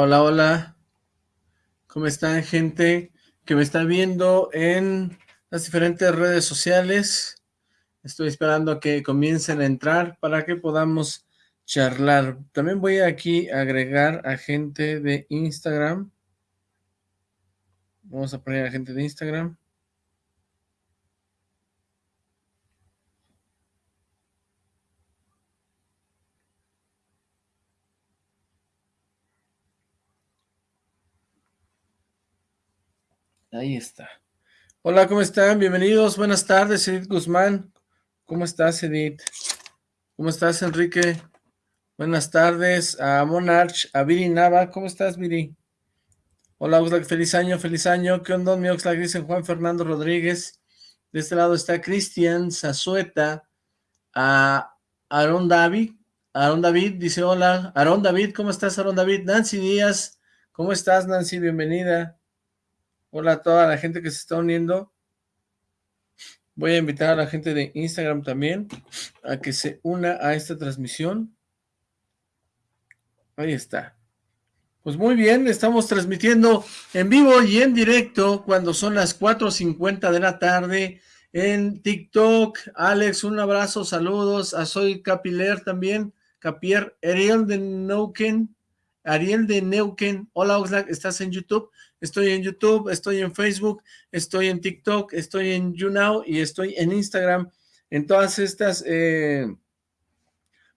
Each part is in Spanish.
Hola, hola. ¿Cómo están, gente que me está viendo en las diferentes redes sociales? Estoy esperando a que comiencen a entrar para que podamos charlar. También voy aquí a agregar a gente de Instagram. Vamos a poner a gente de Instagram. Ahí está. Hola, ¿cómo están? Bienvenidos, buenas tardes, Edith Guzmán. ¿Cómo estás, Edith? ¿Cómo estás, Enrique? Buenas tardes a Monarch, a Viri Nava. ¿Cómo estás, Viri? Hola, Oxlack, feliz año, feliz año. ¿Qué onda, mi Oxlack? Dice Juan Fernando Rodríguez. De este lado está Cristian Zazueta, a Aaron David. Aaron David dice hola. Aaron David, ¿cómo estás, Aaron David? Nancy Díaz, ¿cómo estás, Nancy? Bienvenida. Hola a toda la gente que se está uniendo. Voy a invitar a la gente de Instagram también a que se una a esta transmisión. Ahí está. Pues muy bien, estamos transmitiendo en vivo y en directo cuando son las 4.50 de la tarde en TikTok. Alex, un abrazo, saludos. A Soy Capiler también. Capier, Ariel de Neuquén. Ariel de Neuquén. Hola Oxlack, ¿estás en YouTube? Estoy en YouTube, estoy en Facebook, estoy en TikTok, estoy en YouNow y estoy en Instagram. En todas estas eh,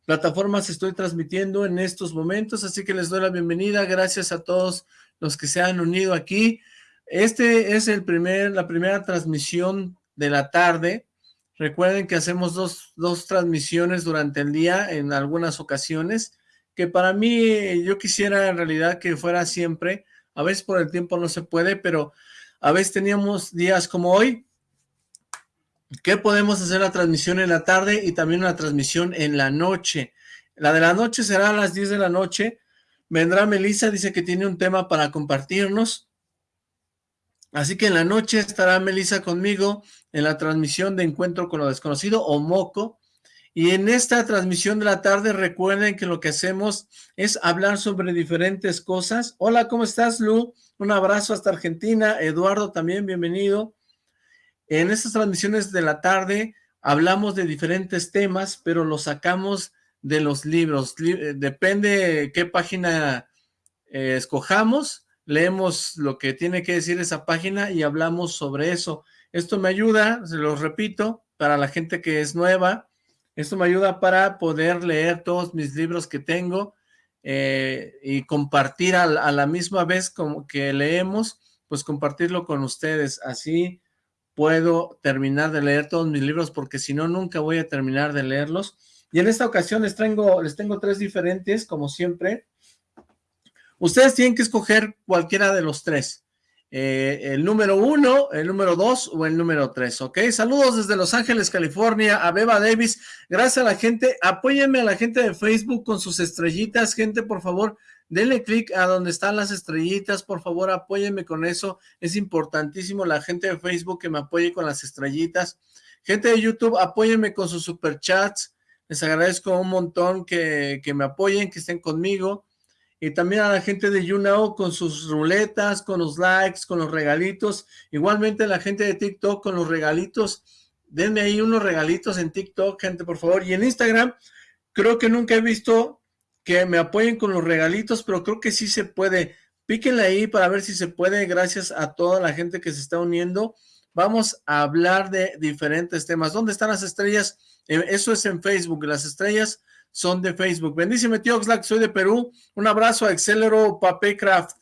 plataformas estoy transmitiendo en estos momentos, así que les doy la bienvenida. Gracias a todos los que se han unido aquí. Este es el primer, la primera transmisión de la tarde. Recuerden que hacemos dos, dos transmisiones durante el día en algunas ocasiones, que para mí yo quisiera en realidad que fuera siempre, a veces por el tiempo no se puede, pero a veces teníamos días como hoy, que podemos hacer la transmisión en la tarde y también una transmisión en la noche. La de la noche será a las 10 de la noche. Vendrá Melissa, dice que tiene un tema para compartirnos. Así que en la noche estará Melissa conmigo en la transmisión de Encuentro con lo Desconocido o MOCO. Y en esta transmisión de la tarde recuerden que lo que hacemos es hablar sobre diferentes cosas. Hola, ¿cómo estás, Lu? Un abrazo hasta Argentina. Eduardo también, bienvenido. En estas transmisiones de la tarde hablamos de diferentes temas, pero los sacamos de los libros. Eh, depende qué página eh, escojamos, leemos lo que tiene que decir esa página y hablamos sobre eso. Esto me ayuda, se los repito, para la gente que es nueva, esto me ayuda para poder leer todos mis libros que tengo eh, y compartir a, la misma vez como que leemos, pues compartirlo con ustedes. Así puedo terminar de leer todos mis libros porque si no, nunca voy a terminar de leerlos. Y en esta ocasión les les tengo tres diferentes, como siempre. Ustedes tienen que escoger cualquiera de los tres. Eh, el número uno, el número dos o el número tres, ¿ok? Saludos desde Los Ángeles, California, a Beba Davis. Gracias a la gente. Apóyenme a la gente de Facebook con sus estrellitas. Gente, por favor, denle clic a donde están las estrellitas. Por favor, apóyenme con eso. Es importantísimo la gente de Facebook que me apoye con las estrellitas. Gente de YouTube, apóyenme con sus superchats. Les agradezco un montón que, que me apoyen, que estén conmigo y también a la gente de YouNow con sus ruletas, con los likes, con los regalitos, igualmente la gente de TikTok con los regalitos, denme ahí unos regalitos en TikTok, gente, por favor, y en Instagram, creo que nunca he visto que me apoyen con los regalitos, pero creo que sí se puede, píquenle ahí para ver si se puede, gracias a toda la gente que se está uniendo, vamos a hablar de diferentes temas, ¿dónde están las estrellas? Eh, eso es en Facebook, las estrellas son de Facebook. Bendíceme, tío Oxlack, soy de Perú. Un abrazo a Excelero Papercraft,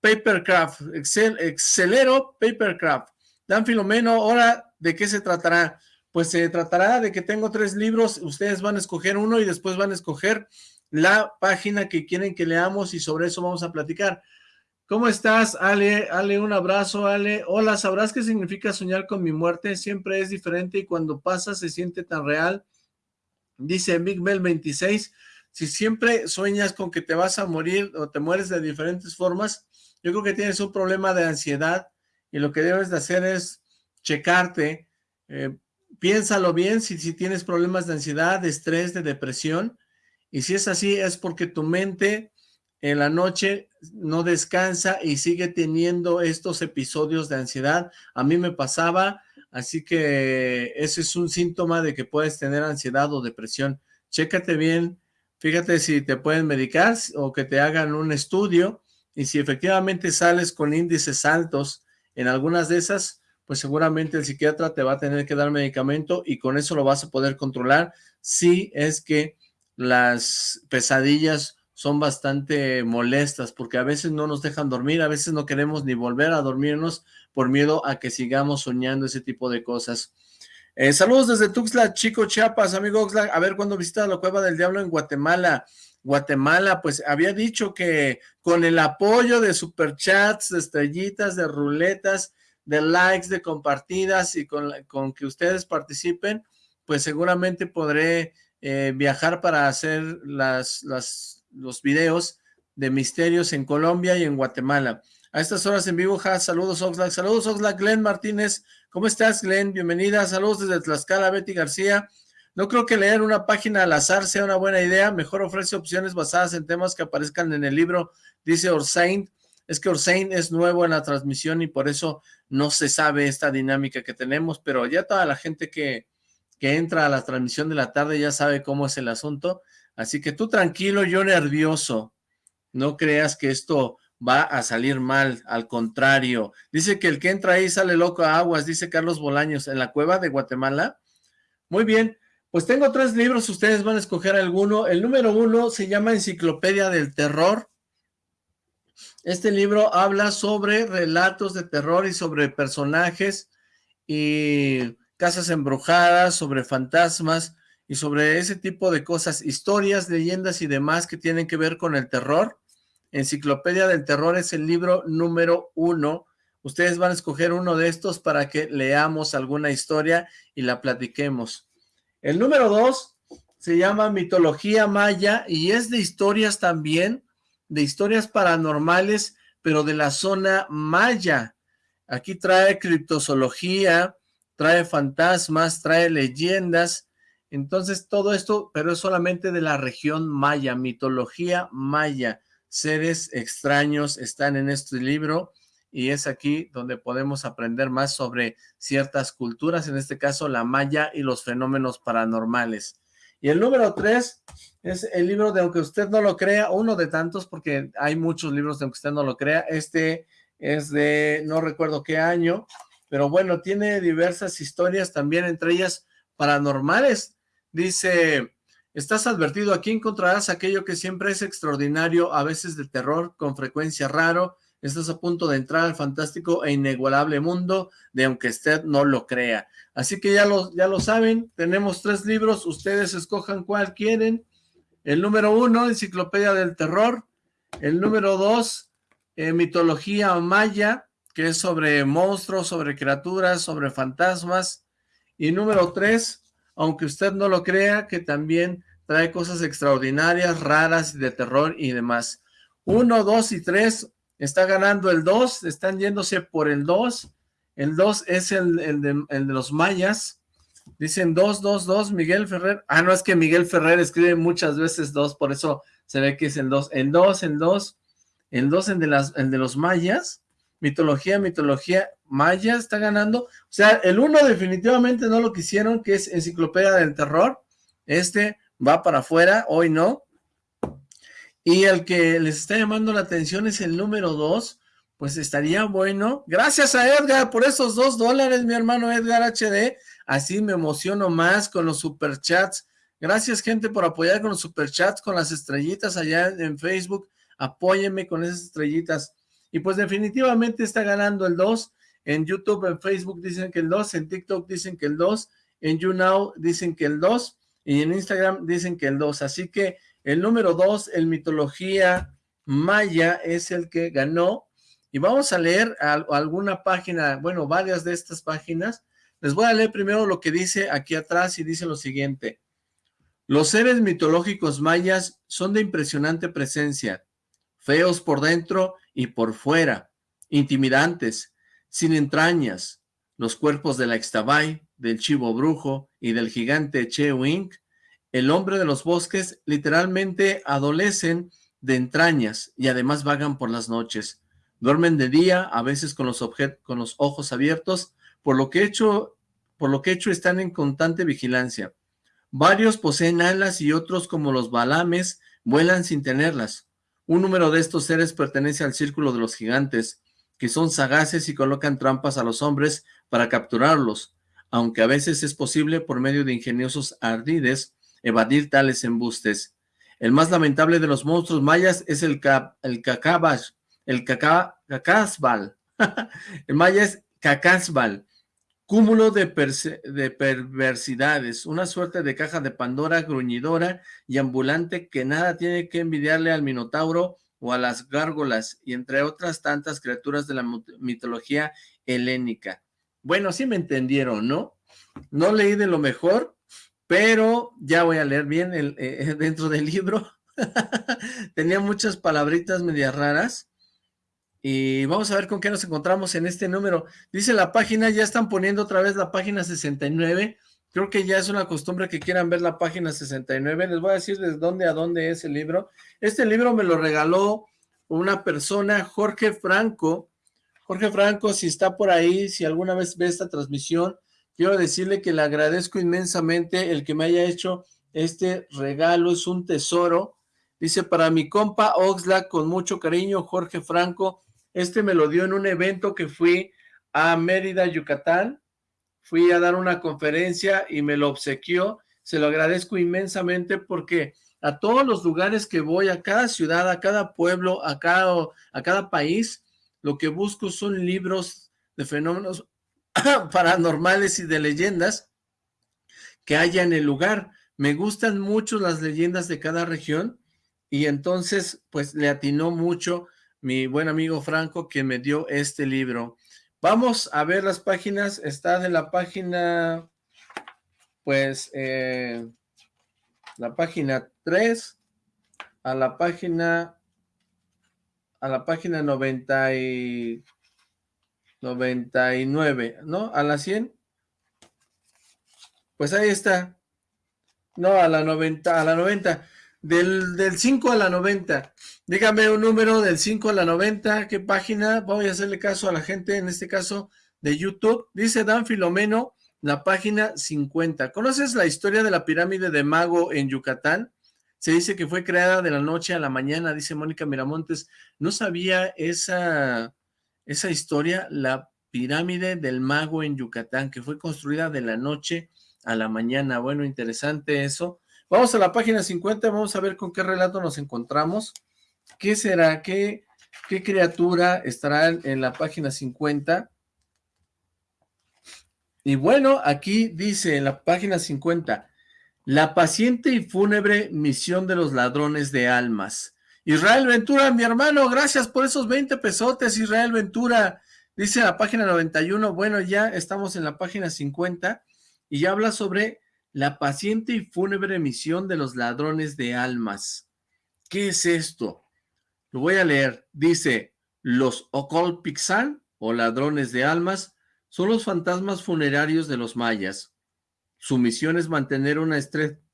Papercraft, Excel, Excelero Papercraft. Dan Filomeno, ahora, ¿de qué se tratará? Pues se tratará de que tengo tres libros, ustedes van a escoger uno y después van a escoger la página que quieren que leamos y sobre eso vamos a platicar. ¿Cómo estás, Ale? Ale, un abrazo, Ale. Hola, ¿sabrás qué significa soñar con mi muerte? Siempre es diferente y cuando pasa se siente tan real. Dice Big Bell 26, si siempre sueñas con que te vas a morir o te mueres de diferentes formas, yo creo que tienes un problema de ansiedad y lo que debes de hacer es checarte, eh, piénsalo bien si, si tienes problemas de ansiedad, de estrés, de depresión, y si es así es porque tu mente en la noche no descansa y sigue teniendo estos episodios de ansiedad. A mí me pasaba, así que ese es un síntoma de que puedes tener ansiedad o depresión. Chécate bien, fíjate si te pueden medicar o que te hagan un estudio y si efectivamente sales con índices altos en algunas de esas, pues seguramente el psiquiatra te va a tener que dar medicamento y con eso lo vas a poder controlar si es que las pesadillas son bastante molestas porque a veces no nos dejan dormir, a veces no queremos ni volver a dormirnos por miedo a que sigamos soñando ese tipo de cosas. Eh, saludos desde Tuxtla, Chico Chiapas, amigo Oxlack, a ver cuándo visitas la Cueva del Diablo en Guatemala. Guatemala, pues había dicho que con el apoyo de superchats, de estrellitas, de ruletas, de likes, de compartidas y con, con que ustedes participen, pues seguramente podré eh, viajar para hacer las, las los videos de misterios en Colombia y en Guatemala. A estas horas en vivo, ja, saludos Oxlack, saludos Oxlack, Glenn Martínez, ¿cómo estás Glenn? Bienvenida, saludos desde Tlaxcala, Betty García. No creo que leer una página al azar sea una buena idea, mejor ofrece opciones basadas en temas que aparezcan en el libro, dice Orsain. Es que Orsain es nuevo en la transmisión y por eso no se sabe esta dinámica que tenemos, pero ya toda la gente que, que entra a la transmisión de la tarde ya sabe cómo es el asunto. Así que tú tranquilo, yo nervioso. No creas que esto va a salir mal, al contrario. Dice que el que entra ahí sale loco a aguas, dice Carlos Bolaños, en la cueva de Guatemala. Muy bien, pues tengo tres libros, ustedes van a escoger alguno. El número uno se llama Enciclopedia del Terror. Este libro habla sobre relatos de terror y sobre personajes y casas embrujadas, sobre fantasmas, y sobre ese tipo de cosas, historias, leyendas y demás que tienen que ver con el terror. Enciclopedia del Terror es el libro número uno. Ustedes van a escoger uno de estos para que leamos alguna historia y la platiquemos. El número dos se llama Mitología Maya y es de historias también, de historias paranormales, pero de la zona maya. Aquí trae criptozoología, trae fantasmas, trae leyendas, entonces todo esto, pero es solamente de la región maya, mitología maya. Seres extraños están en este libro y es aquí donde podemos aprender más sobre ciertas culturas, en este caso la maya y los fenómenos paranormales. Y el número tres es el libro de Aunque Usted No Lo Crea, uno de tantos, porque hay muchos libros de Aunque Usted No Lo Crea. Este es de, no recuerdo qué año, pero bueno, tiene diversas historias también, entre ellas paranormales. Dice, estás advertido, aquí encontrarás aquello que siempre es extraordinario, a veces de terror, con frecuencia raro, estás a punto de entrar al fantástico e inigualable mundo de aunque usted no lo crea. Así que ya lo, ya lo saben, tenemos tres libros, ustedes escojan cuál quieren. El número uno, Enciclopedia del Terror. El número dos, eh, Mitología Maya, que es sobre monstruos, sobre criaturas, sobre fantasmas. Y número tres, aunque usted no lo crea, que también trae cosas extraordinarias, raras, de terror y demás. Uno, dos y tres, está ganando el dos, están yéndose por el dos. El dos es el, de, los mayas. Dicen dos, dos, dos, Miguel Ferrer. Ah, no, es que Miguel Ferrer escribe muchas veces dos, por eso se ve que es el dos. El dos, el dos, el dos, el el de los mayas. Mitología, mitología, Maya está ganando. O sea, el uno definitivamente no lo quisieron, que es Enciclopedia del Terror. Este va para afuera, hoy no. Y el que les está llamando la atención es el número dos. Pues estaría bueno. Gracias a Edgar por esos dos dólares, mi hermano Edgar HD. Así me emociono más con los superchats. Gracias, gente, por apoyar con los superchats, con las estrellitas allá en Facebook. Apóyenme con esas estrellitas. Y pues definitivamente está ganando el 2. En YouTube, en Facebook dicen que el 2, en TikTok dicen que el 2, en YouNow dicen que el 2 y en Instagram dicen que el 2. Así que el número 2, el mitología maya, es el que ganó. Y vamos a leer alguna página, bueno, varias de estas páginas. Les voy a leer primero lo que dice aquí atrás y dice lo siguiente. Los seres mitológicos mayas son de impresionante presencia, feos por dentro y por fuera, intimidantes, sin entrañas, los cuerpos de la Ixtabay, del chivo brujo y del gigante Chewink, el hombre de los bosques, literalmente adolecen de entrañas y además vagan por las noches. Duermen de día, a veces con los, con los ojos abiertos, por lo, que por lo que hecho están en constante vigilancia. Varios poseen alas y otros, como los balames, vuelan sin tenerlas. Un número de estos seres pertenece al círculo de los gigantes, que son sagaces y colocan trampas a los hombres para capturarlos, aunque a veces es posible, por medio de ingeniosos ardides, evadir tales embustes. El más lamentable de los monstruos mayas es el, el cacabash, el el maya es cacasbal, cúmulo de, perversidades, una suerte de caja de Pandora gruñidora y ambulante que nada tiene que envidiarle al Minotauro o a las gárgolas, y entre otras tantas criaturas de la mitología helénica. Bueno, sí me entendieron, ¿no? No leí de lo mejor, pero ya voy a leer bien el, eh, dentro del libro. Tenía muchas palabritas medias raras. Y vamos a ver con qué nos encontramos en este número. Dice la página, ya están poniendo otra vez la página 69. Creo que ya es una costumbre que quieran ver la página 69. Les voy a decir desde dónde a dónde es el libro. Este libro me lo regaló una persona, Jorge Franco. Jorge Franco, si está por ahí, si alguna vez ve esta transmisión, Quiero decirle que le agradezco inmensamente el que me haya hecho este regalo, es un tesoro. Dice, para mi compa Oxlack, con mucho cariño, Jorge Franco, este me lo dio en un evento que fui a Mérida, Yucatán. Fui a dar una conferencia y me lo obsequió. Se lo agradezco inmensamente porque a todos los lugares que voy, a cada ciudad, a cada pueblo, a cada, a cada país, lo que busco son libros de fenómenos paranormales y de leyendas que haya en el lugar. Me gustan mucho las leyendas de cada región y entonces pues le atinó mucho mi buen amigo Franco que me dio este libro. Vamos a ver las páginas, está de la página, pues, eh, la página 3 a la página, a la página 90 y 99, ¿no? A la 100. Pues ahí está. No, a la 90, a la 90. Del, del 5 a la 90. Dígame un número del 5 a la 90. ¿Qué página? Voy a hacerle caso a la gente, en este caso de YouTube. Dice Dan Filomeno, la página 50. ¿Conoces la historia de la pirámide de Mago en Yucatán? Se dice que fue creada de la noche a la mañana, dice Mónica Miramontes. No sabía esa esa historia, la pirámide del mago en Yucatán, que fue construida de la noche a la mañana. Bueno, interesante eso. Vamos a la página 50, vamos a ver con qué relato nos encontramos. ¿Qué será? ¿Qué, criatura estará en la página 50? Y bueno, aquí dice en la página 50, la paciente y fúnebre misión de los ladrones de almas. Israel Ventura, mi hermano, gracias por esos 20 pesotes, Israel Ventura. Dice la página 91, bueno, ya estamos en la página 50 y ya habla sobre la paciente y fúnebre misión de los ladrones de almas. ¿Qué es esto? Lo voy a leer. Dice, los Ocolpixan, o ladrones de almas, son los fantasmas funerarios de los mayas. Su misión es mantener una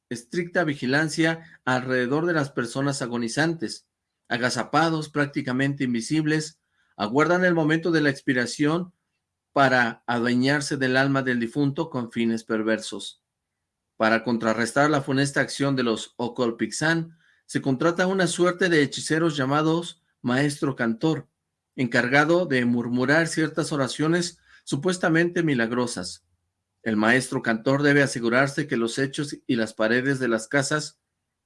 estricta vigilancia alrededor de las personas agonizantes. Agazapados, prácticamente invisibles, aguardan el momento de la expiración para adueñarse del alma del difunto con fines perversos. Para contrarrestar la funesta acción de los Ocolpixán, se contrata una suerte de hechiceros llamados maestro cantor, encargado de murmurar ciertas oraciones supuestamente milagrosas. El maestro cantor debe asegurarse que los hechos y las paredes de las casas,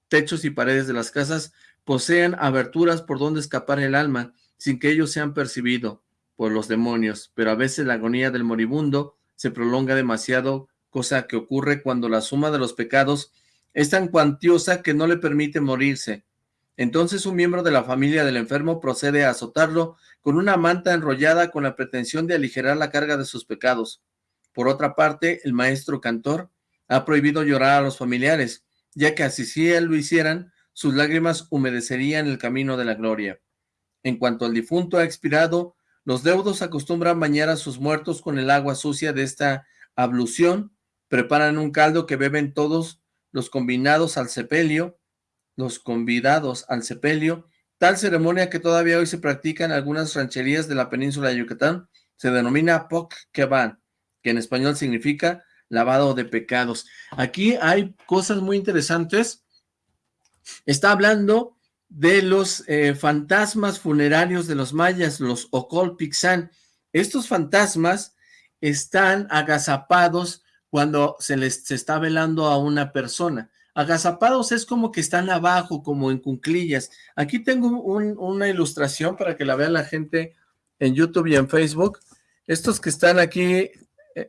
techos y paredes de las casas posean aberturas por donde escapar el alma, sin que ellos sean percibido por los demonios, pero a veces la agonía del moribundo se prolonga demasiado, cosa que ocurre cuando la suma de los pecados es tan cuantiosa que no le permite morirse. Entonces un miembro de la familia del enfermo procede a azotarlo con una manta enrollada con la pretensión de aligerar la carga de sus pecados. Por otra parte, el maestro cantor ha prohibido llorar a los familiares, ya que así si él lo hicieran, sus lágrimas humedecerían el camino de la gloria. En cuanto al difunto ha expirado, los deudos acostumbran bañar a sus muertos con el agua sucia de esta ablución, preparan un caldo que beben todos los combinados al sepelio los convidados al sepelio, tal ceremonia que todavía hoy se practica en algunas rancherías de la península de Yucatán, se denomina Poc Keban, que en español significa lavado de pecados. Aquí hay cosas muy interesantes. Está hablando de los eh, fantasmas funerarios de los mayas, los Ocolpixán. Estos fantasmas están agazapados cuando se les se está velando a una persona. Agazapados es como que están abajo, como en cunclillas. Aquí tengo una ilustración para que la vea la gente en YouTube y en Facebook. Estos que están aquí,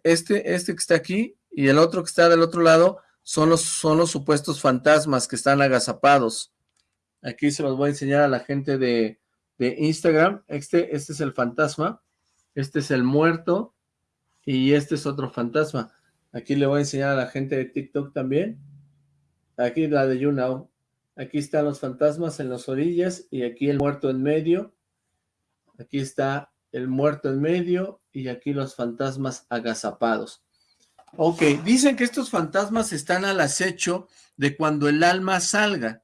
este, este que está aquí y el otro que está del otro lado, son los, son los supuestos fantasmas que están agazapados. Aquí se los voy a enseñar a la gente de, de Instagram. Este, este es el fantasma, este es el muerto y este es otro fantasma. Aquí le voy a enseñar a la gente de TikTok también. Aquí la de YouNow. Aquí están los fantasmas en las orillas y aquí el muerto en medio. Aquí está el muerto en medio y aquí los fantasmas agazapados. Ok, dicen que estos fantasmas están al acecho de cuando el alma salga.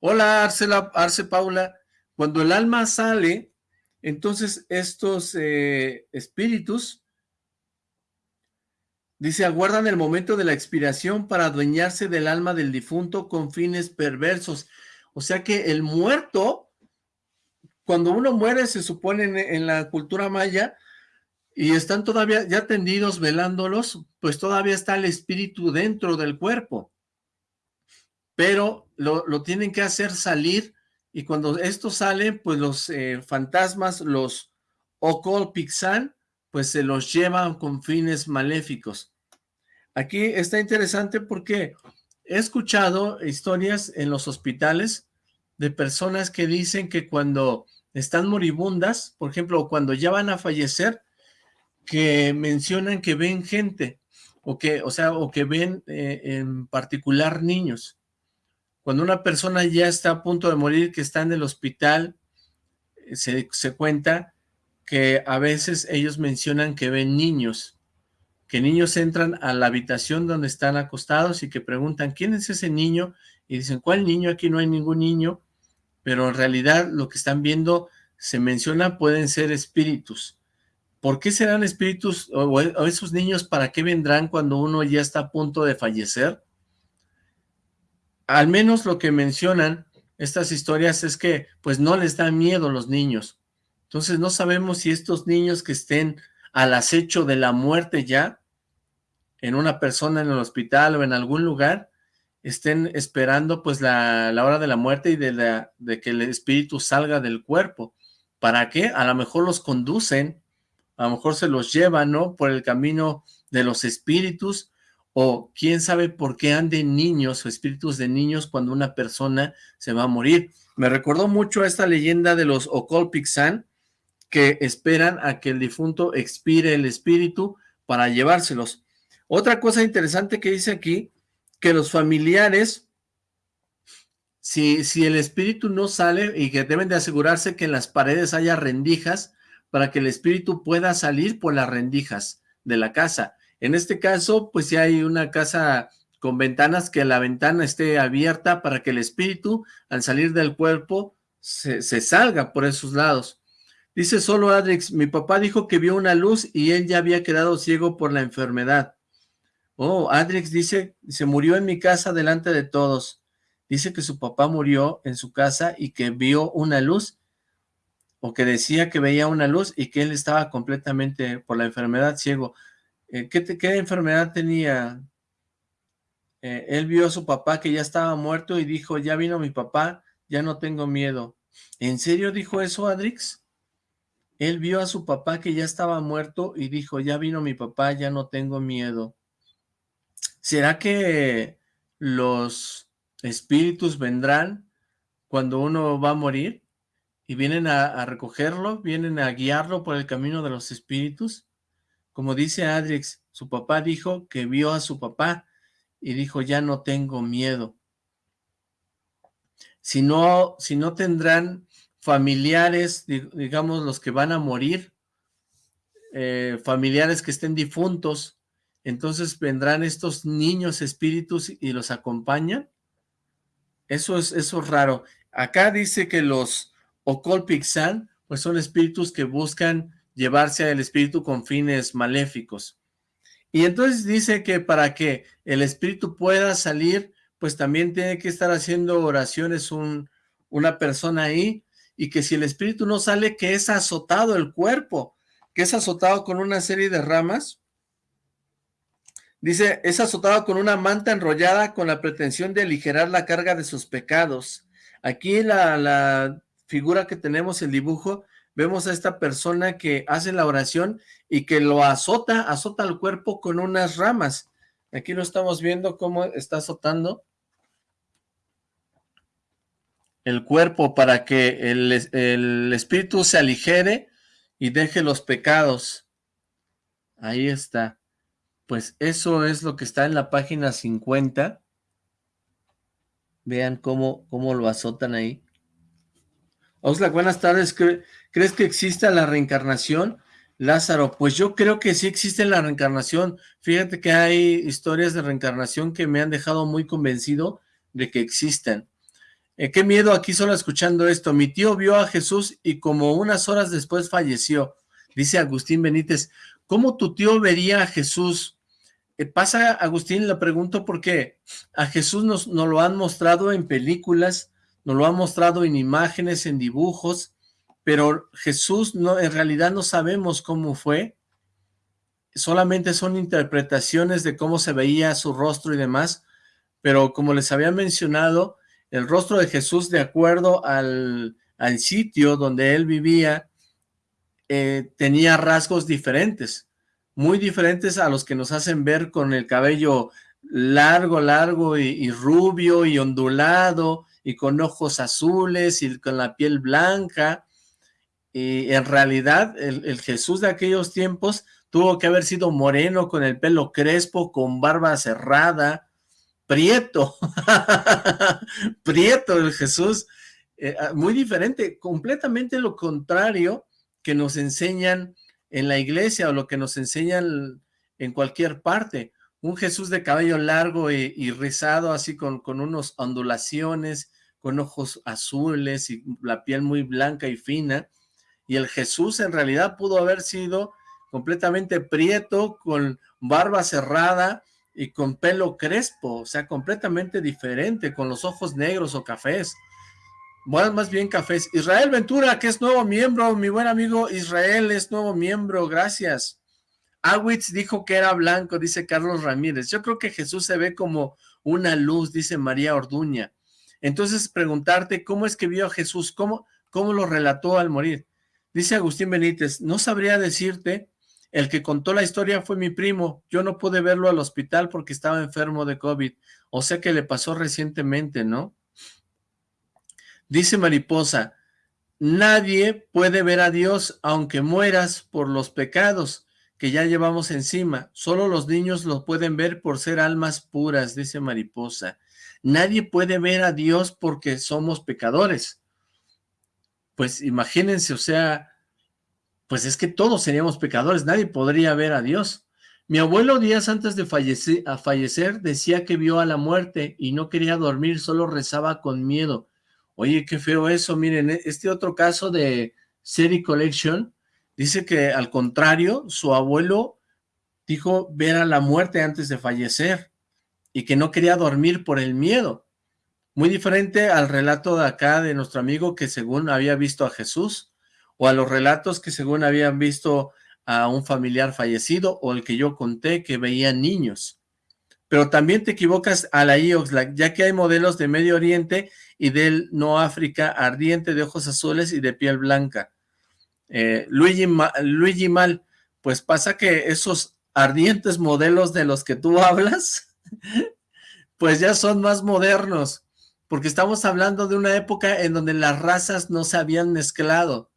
Hola, Arce Paula. Cuando el alma sale, entonces estos eh, espíritus Dice, aguardan el momento de la expiración para adueñarse del alma del difunto con fines perversos. O sea que el muerto, cuando uno muere, se supone en, la cultura maya, y están todavía ya tendidos velándolos, pues todavía está el espíritu dentro del cuerpo. Pero lo, tienen que hacer salir, y cuando esto sale, pues los eh, fantasmas, los Okol Pixan, pues se los llevan con fines maléficos. Aquí está interesante porque he escuchado historias en los hospitales de personas que dicen que cuando están moribundas, por ejemplo, cuando ya van a fallecer, que mencionan que ven gente, o que, o sea, o que ven eh, en particular niños. Cuando una persona ya está a punto de morir, que está en el hospital, eh, se, se cuenta que a veces ellos mencionan que ven niños, que niños entran a la habitación donde están acostados y que preguntan, ¿quién es ese niño? Y dicen, ¿cuál niño? Aquí no hay ningún niño, pero en realidad lo que están viendo se menciona pueden ser espíritus. ¿Por qué serán espíritus o, esos niños para qué vendrán cuando uno ya está a punto de fallecer? Al menos lo que mencionan estas historias es que pues no les da miedo los niños. Entonces no sabemos si estos niños que estén al acecho de la muerte ya, en una persona en el hospital o en algún lugar, estén esperando pues la, hora de la muerte y de, la, de que el espíritu salga del cuerpo. ¿Para qué? A lo mejor los conducen, a lo mejor se los llevan, ¿no? Por el camino de los espíritus, o quién sabe por qué anden niños o espíritus de niños cuando una persona se va a morir. Me recordó mucho esta leyenda de los Okolpixan, que esperan a que el difunto expire el espíritu para llevárselos. Otra cosa interesante que dice aquí, que los familiares, si, si el espíritu no sale y que deben de asegurarse que en las paredes haya rendijas para que el espíritu pueda salir por las rendijas de la casa. En este caso, pues si hay una casa con ventanas, que la ventana esté abierta para que el espíritu, al salir del cuerpo, se, se salga por esos lados. Dice solo Adrix, mi papá dijo que vio una luz y él ya había quedado ciego por la enfermedad. Oh, Adrix dice, se murió en mi casa delante de todos. Dice que su papá murió en su casa y que vio una luz, o que decía que veía una luz y que él estaba completamente por la enfermedad ciego. Eh, ¿qué, ¿qué, enfermedad tenía? Eh, él vio a su papá que ya estaba muerto y dijo, ya vino mi papá, ya no tengo miedo. ¿En serio dijo eso, Adrix? Él vio a su papá que ya estaba muerto y dijo, ya vino mi papá, ya no tengo miedo. ¿Será que los espíritus vendrán cuando uno va a morir? ¿Y vienen a, recogerlo? ¿Vienen a guiarlo por el camino de los espíritus? Como dice Adrix, su papá dijo que vio a su papá y dijo, ya no tengo miedo. Si no, si no tendrán familiares, digamos, los que van a morir, eh, familiares que estén difuntos, entonces vendrán estos niños espíritus y los acompañan. Eso es, eso es raro. Acá dice que los Okolpixan, pues son espíritus que buscan llevarse al espíritu con fines maléficos. Y entonces dice que para que el espíritu pueda salir, pues también tiene que estar haciendo oraciones un, una persona ahí, y que si el espíritu no sale, que es azotado el cuerpo, que es azotado con una serie de ramas. Dice, es azotado con una manta enrollada con la pretensión de aligerar la carga de sus pecados. Aquí la, la figura que tenemos, el dibujo, vemos a esta persona que hace la oración y que lo azota, azota el cuerpo con unas ramas. Aquí lo estamos viendo cómo está azotando el cuerpo para que el, el espíritu se aligere y deje los pecados. Ahí está. Pues eso es lo que está en la página 50. Vean cómo, cómo lo azotan ahí. Oxlack, buenas tardes. ¿Crees que exista la reencarnación? Lázaro, pues yo creo que sí existe la reencarnación. Fíjate que hay historias de reencarnación que me han dejado muy convencido de que existen. Eh, qué miedo aquí solo escuchando esto. Mi tío vio a Jesús y como unas horas después falleció. Dice Agustín Benítez, ¿cómo tu tío vería a Jesús? Eh, pasa, Agustín, le pregunto porque a Jesús nos, lo han mostrado en películas, nos lo han mostrado en imágenes, en dibujos, pero Jesús no, en realidad no sabemos cómo fue, solamente son interpretaciones de cómo se veía su rostro y demás, pero como les había mencionado, el rostro de Jesús de acuerdo al, sitio donde él vivía, eh, tenía rasgos diferentes, muy diferentes a los que nos hacen ver con el cabello largo, largo y, rubio y ondulado y con ojos azules y con la piel blanca. Y en realidad el, el Jesús de aquellos tiempos tuvo que haber sido moreno, con el pelo crespo, con barba cerrada, Prieto, Prieto el Jesús, eh, ah, muy diferente, completamente lo contrario que nos enseñan en la iglesia o lo que nos enseñan en cualquier parte. Un Jesús de cabello largo y, rizado, así con, con unos ondulaciones, con ojos azules y la piel muy blanca y fina. Y el Jesús en realidad pudo haber sido completamente prieto, con barba cerrada, y con pelo crespo, o sea, completamente diferente, con los ojos negros o cafés. Bueno, más bien cafés. Israel Ventura, que es nuevo miembro, mi buen amigo Israel es nuevo miembro, gracias. Awitz dijo que era blanco, dice Carlos Ramírez. Yo creo que Jesús se ve como una luz, dice María Orduña. Entonces, preguntarte, ¿cómo es que vio a Jesús? ¿Cómo, cómo lo relató al morir? Dice Agustín Benítez, no sabría decirte el que contó la historia fue mi primo. Yo no pude verlo al hospital porque estaba enfermo de COVID. O sea que le pasó recientemente, ¿no? Dice Mariposa, nadie puede ver a Dios aunque mueras por los pecados que ya llevamos encima. Solo los niños lo pueden ver por ser almas puras, dice Mariposa. Nadie puede ver a Dios porque somos pecadores. Pues imagínense, o sea, pues es que todos seríamos pecadores, nadie podría ver a Dios. Mi abuelo días antes de fallecer, decía que vio a la muerte y no quería dormir, solo rezaba con miedo. Oye, qué feo eso, miren, e, este otro caso de Seri Collection dice que al contrario, su abuelo dijo ver a la muerte antes de fallecer y que no quería dormir por el miedo. Muy diferente al relato de acá de nuestro amigo que según había visto a Jesús o a los relatos que según habían visto a un familiar fallecido o el que yo conté que veían niños. Pero también te equivocas a la IOXLAC, ya que hay modelos de Medio Oriente y del No África ardiente de ojos azules y de piel blanca. Eh, Luigi, Luigi Mal, pues pasa que esos ardientes modelos de los que tú hablas, pues ya son más modernos, porque estamos hablando de una época en donde las razas no se habían mezclado.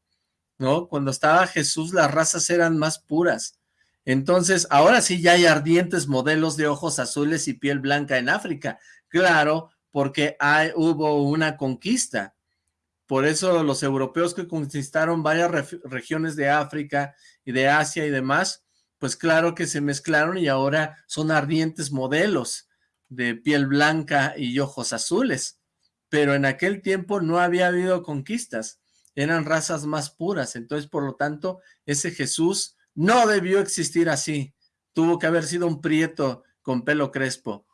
¿No? Cuando estaba Jesús las razas eran más puras. Entonces, ahora sí ya hay ardientes modelos de ojos azules y piel blanca en África. Claro, porque hay, hubo una conquista. Por eso los europeos que conquistaron varias regiones de África y de Asia y demás, pues claro que se mezclaron y ahora son ardientes modelos de piel blanca y ojos azules. pero en aquel tiempo no había habido conquistas, eran razas más puras, entonces por lo tanto ese Jesús no debió existir así, tuvo que haber sido un prieto con pelo crespo.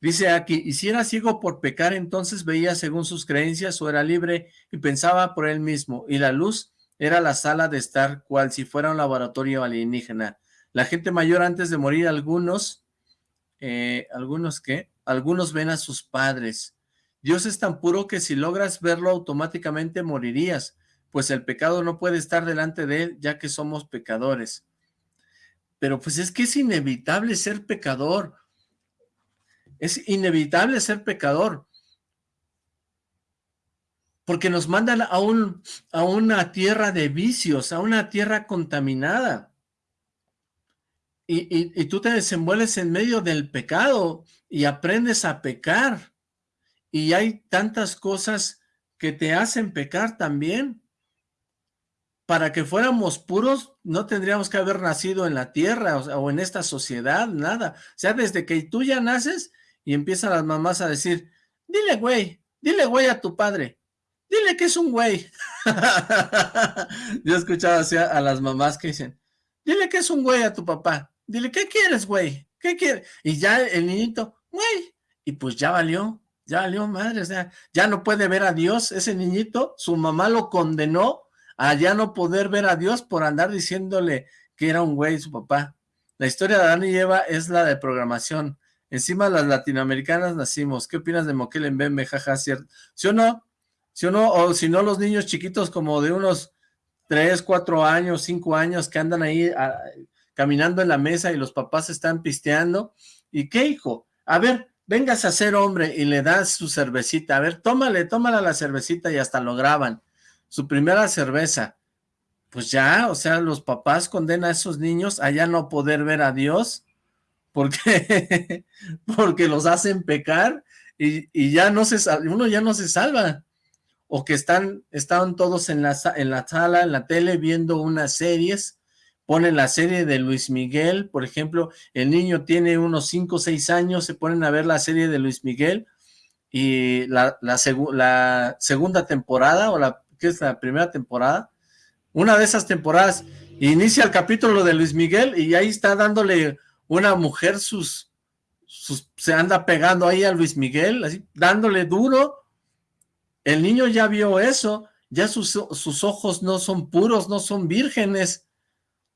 Dice aquí, y si era ciego por pecar, entonces veía según sus creencias o era libre y pensaba por él mismo, y la luz era la sala de estar cual si fuera un laboratorio alienígena. La gente mayor antes de morir, algunos, eh, ¿algunos qué? Algunos ven a sus padres. Dios es tan puro que si logras verlo automáticamente morirías, pues el pecado no puede estar delante de él, ya que somos pecadores. Pero pues es que es inevitable ser pecador. Es inevitable ser pecador. Porque nos mandan a, un, a una tierra de vicios, a una tierra contaminada. Y, y, tú te desenvuelves en medio del pecado y aprendes a pecar. Y hay tantas cosas que te hacen pecar también. Para que fuéramos puros, no tendríamos que haber nacido en la tierra o, en esta sociedad, nada. O sea, desde que tú ya naces y empiezan las mamás a decir, dile güey, dile güey a tu padre, dile que es un güey. Yo he escuchado así a, las mamás que dicen, dile que es un güey a tu papá, dile, ¿qué quieres güey? ¿Qué quieres? Y ya el niñito, güey, y pues ya valió, ya valió madre, o sea, ya no puede ver a Dios, ese niñito, su mamá lo condenó a ya no poder ver a Dios por andar diciéndole que era un güey su papá. La historia de Adán y Eva es la de programación. Encima las latinoamericanas nacimos. ¿Qué opinas de Moquel en Bembe? Jaja, ¿cierto? ¿Sí o no? ¿Sí o no? O si no, los niños chiquitos como de unos 3, 4 años, 5 años que andan ahí caminando en la mesa y los papás están pisteando. ¿Y qué, hijo? A ver, vengas a ser hombre y le das su cervecita. A ver, tómale, tómala la cervecita y hasta lo graban. Su primera cerveza. Pues ya, o sea, los papás condenan a esos niños a ya no poder ver a Dios porque, porque los hacen pecar y, ya no se uno ya no se salva. O que están, están todos en la, en la sala, en la tele, viendo unas series, ponen la serie de Luis Miguel, por ejemplo, el niño tiene unos 5 o 6 años, se ponen a ver la serie de Luis Miguel, y la, la segunda temporada, o la que es la primera temporada, una de esas temporadas, inicia el capítulo de Luis Miguel, y ahí está dándole una mujer sus, se anda pegando ahí a Luis Miguel, así, dándole duro, el niño ya vio eso, ya sus, sus ojos no son puros, no son vírgenes,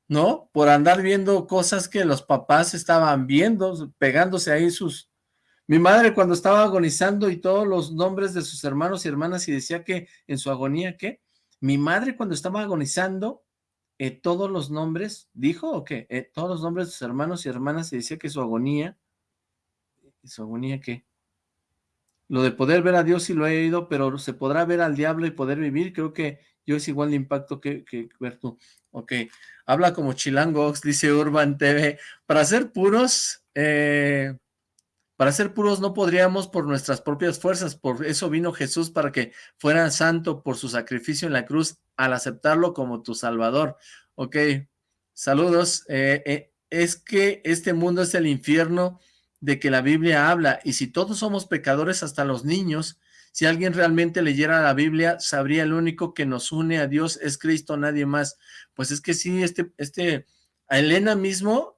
¿no? Por andar viendo cosas que los papás estaban viendo, pegándose ahí sus... Mi madre cuando estaba agonizando y todos los nombres de sus hermanos y hermanas y decía que en su agonía, ¿qué? Mi madre cuando estaba agonizando eh, todos los nombres, ¿dijo o qué? Eh, todos los nombres de sus hermanos y hermanas y decía que su agonía, ¿su agonía qué? Lo de poder ver a Dios sí lo he oído, pero se podrá ver al diablo y poder vivir, creo que yo es igual de impacto que, que ver tú. Ok, habla como Chilangox, dice Urban TV, para ser puros, eh, para ser puros no podríamos por nuestras propias fuerzas, por eso vino Jesús para que fuera santo por su sacrificio en la cruz al aceptarlo como tu salvador. Ok, saludos. Eh, eh, es que este mundo es el infierno de que la Biblia habla y si todos somos pecadores hasta los niños, si alguien realmente leyera la Biblia, sabría el único que nos une a Dios es Cristo, nadie más. Pues es que sí, este, este, a Elena mismo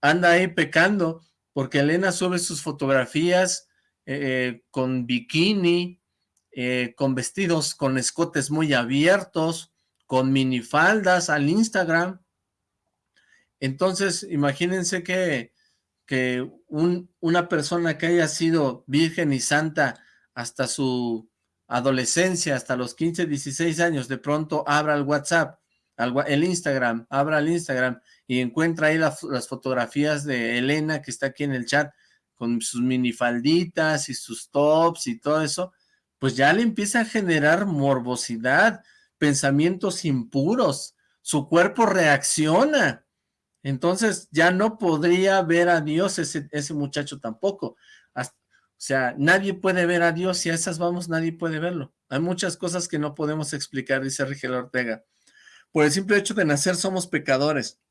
anda ahí pecando, porque Elena sube sus fotografías eh, con bikini, eh, con vestidos con escotes muy abiertos, con minifaldas al Instagram. Entonces, imagínense que, que una persona que haya sido virgen y santa hasta su adolescencia, hasta los 15, 16 años, de pronto abra el WhatsApp, el Instagram, abra el Instagram y encuentra ahí las fotografías de Elena que está aquí en el chat con sus minifalditas y sus tops y todo eso, pues ya le empieza a generar morbosidad, pensamientos impuros, su cuerpo reacciona, entonces ya no podría ver a Dios ese, ese muchacho tampoco, o sea, nadie puede ver a Dios y a esas vamos, nadie puede verlo, hay muchas cosas que no podemos explicar, dice Rigel Ortega, por el simple hecho de nacer somos pecadores,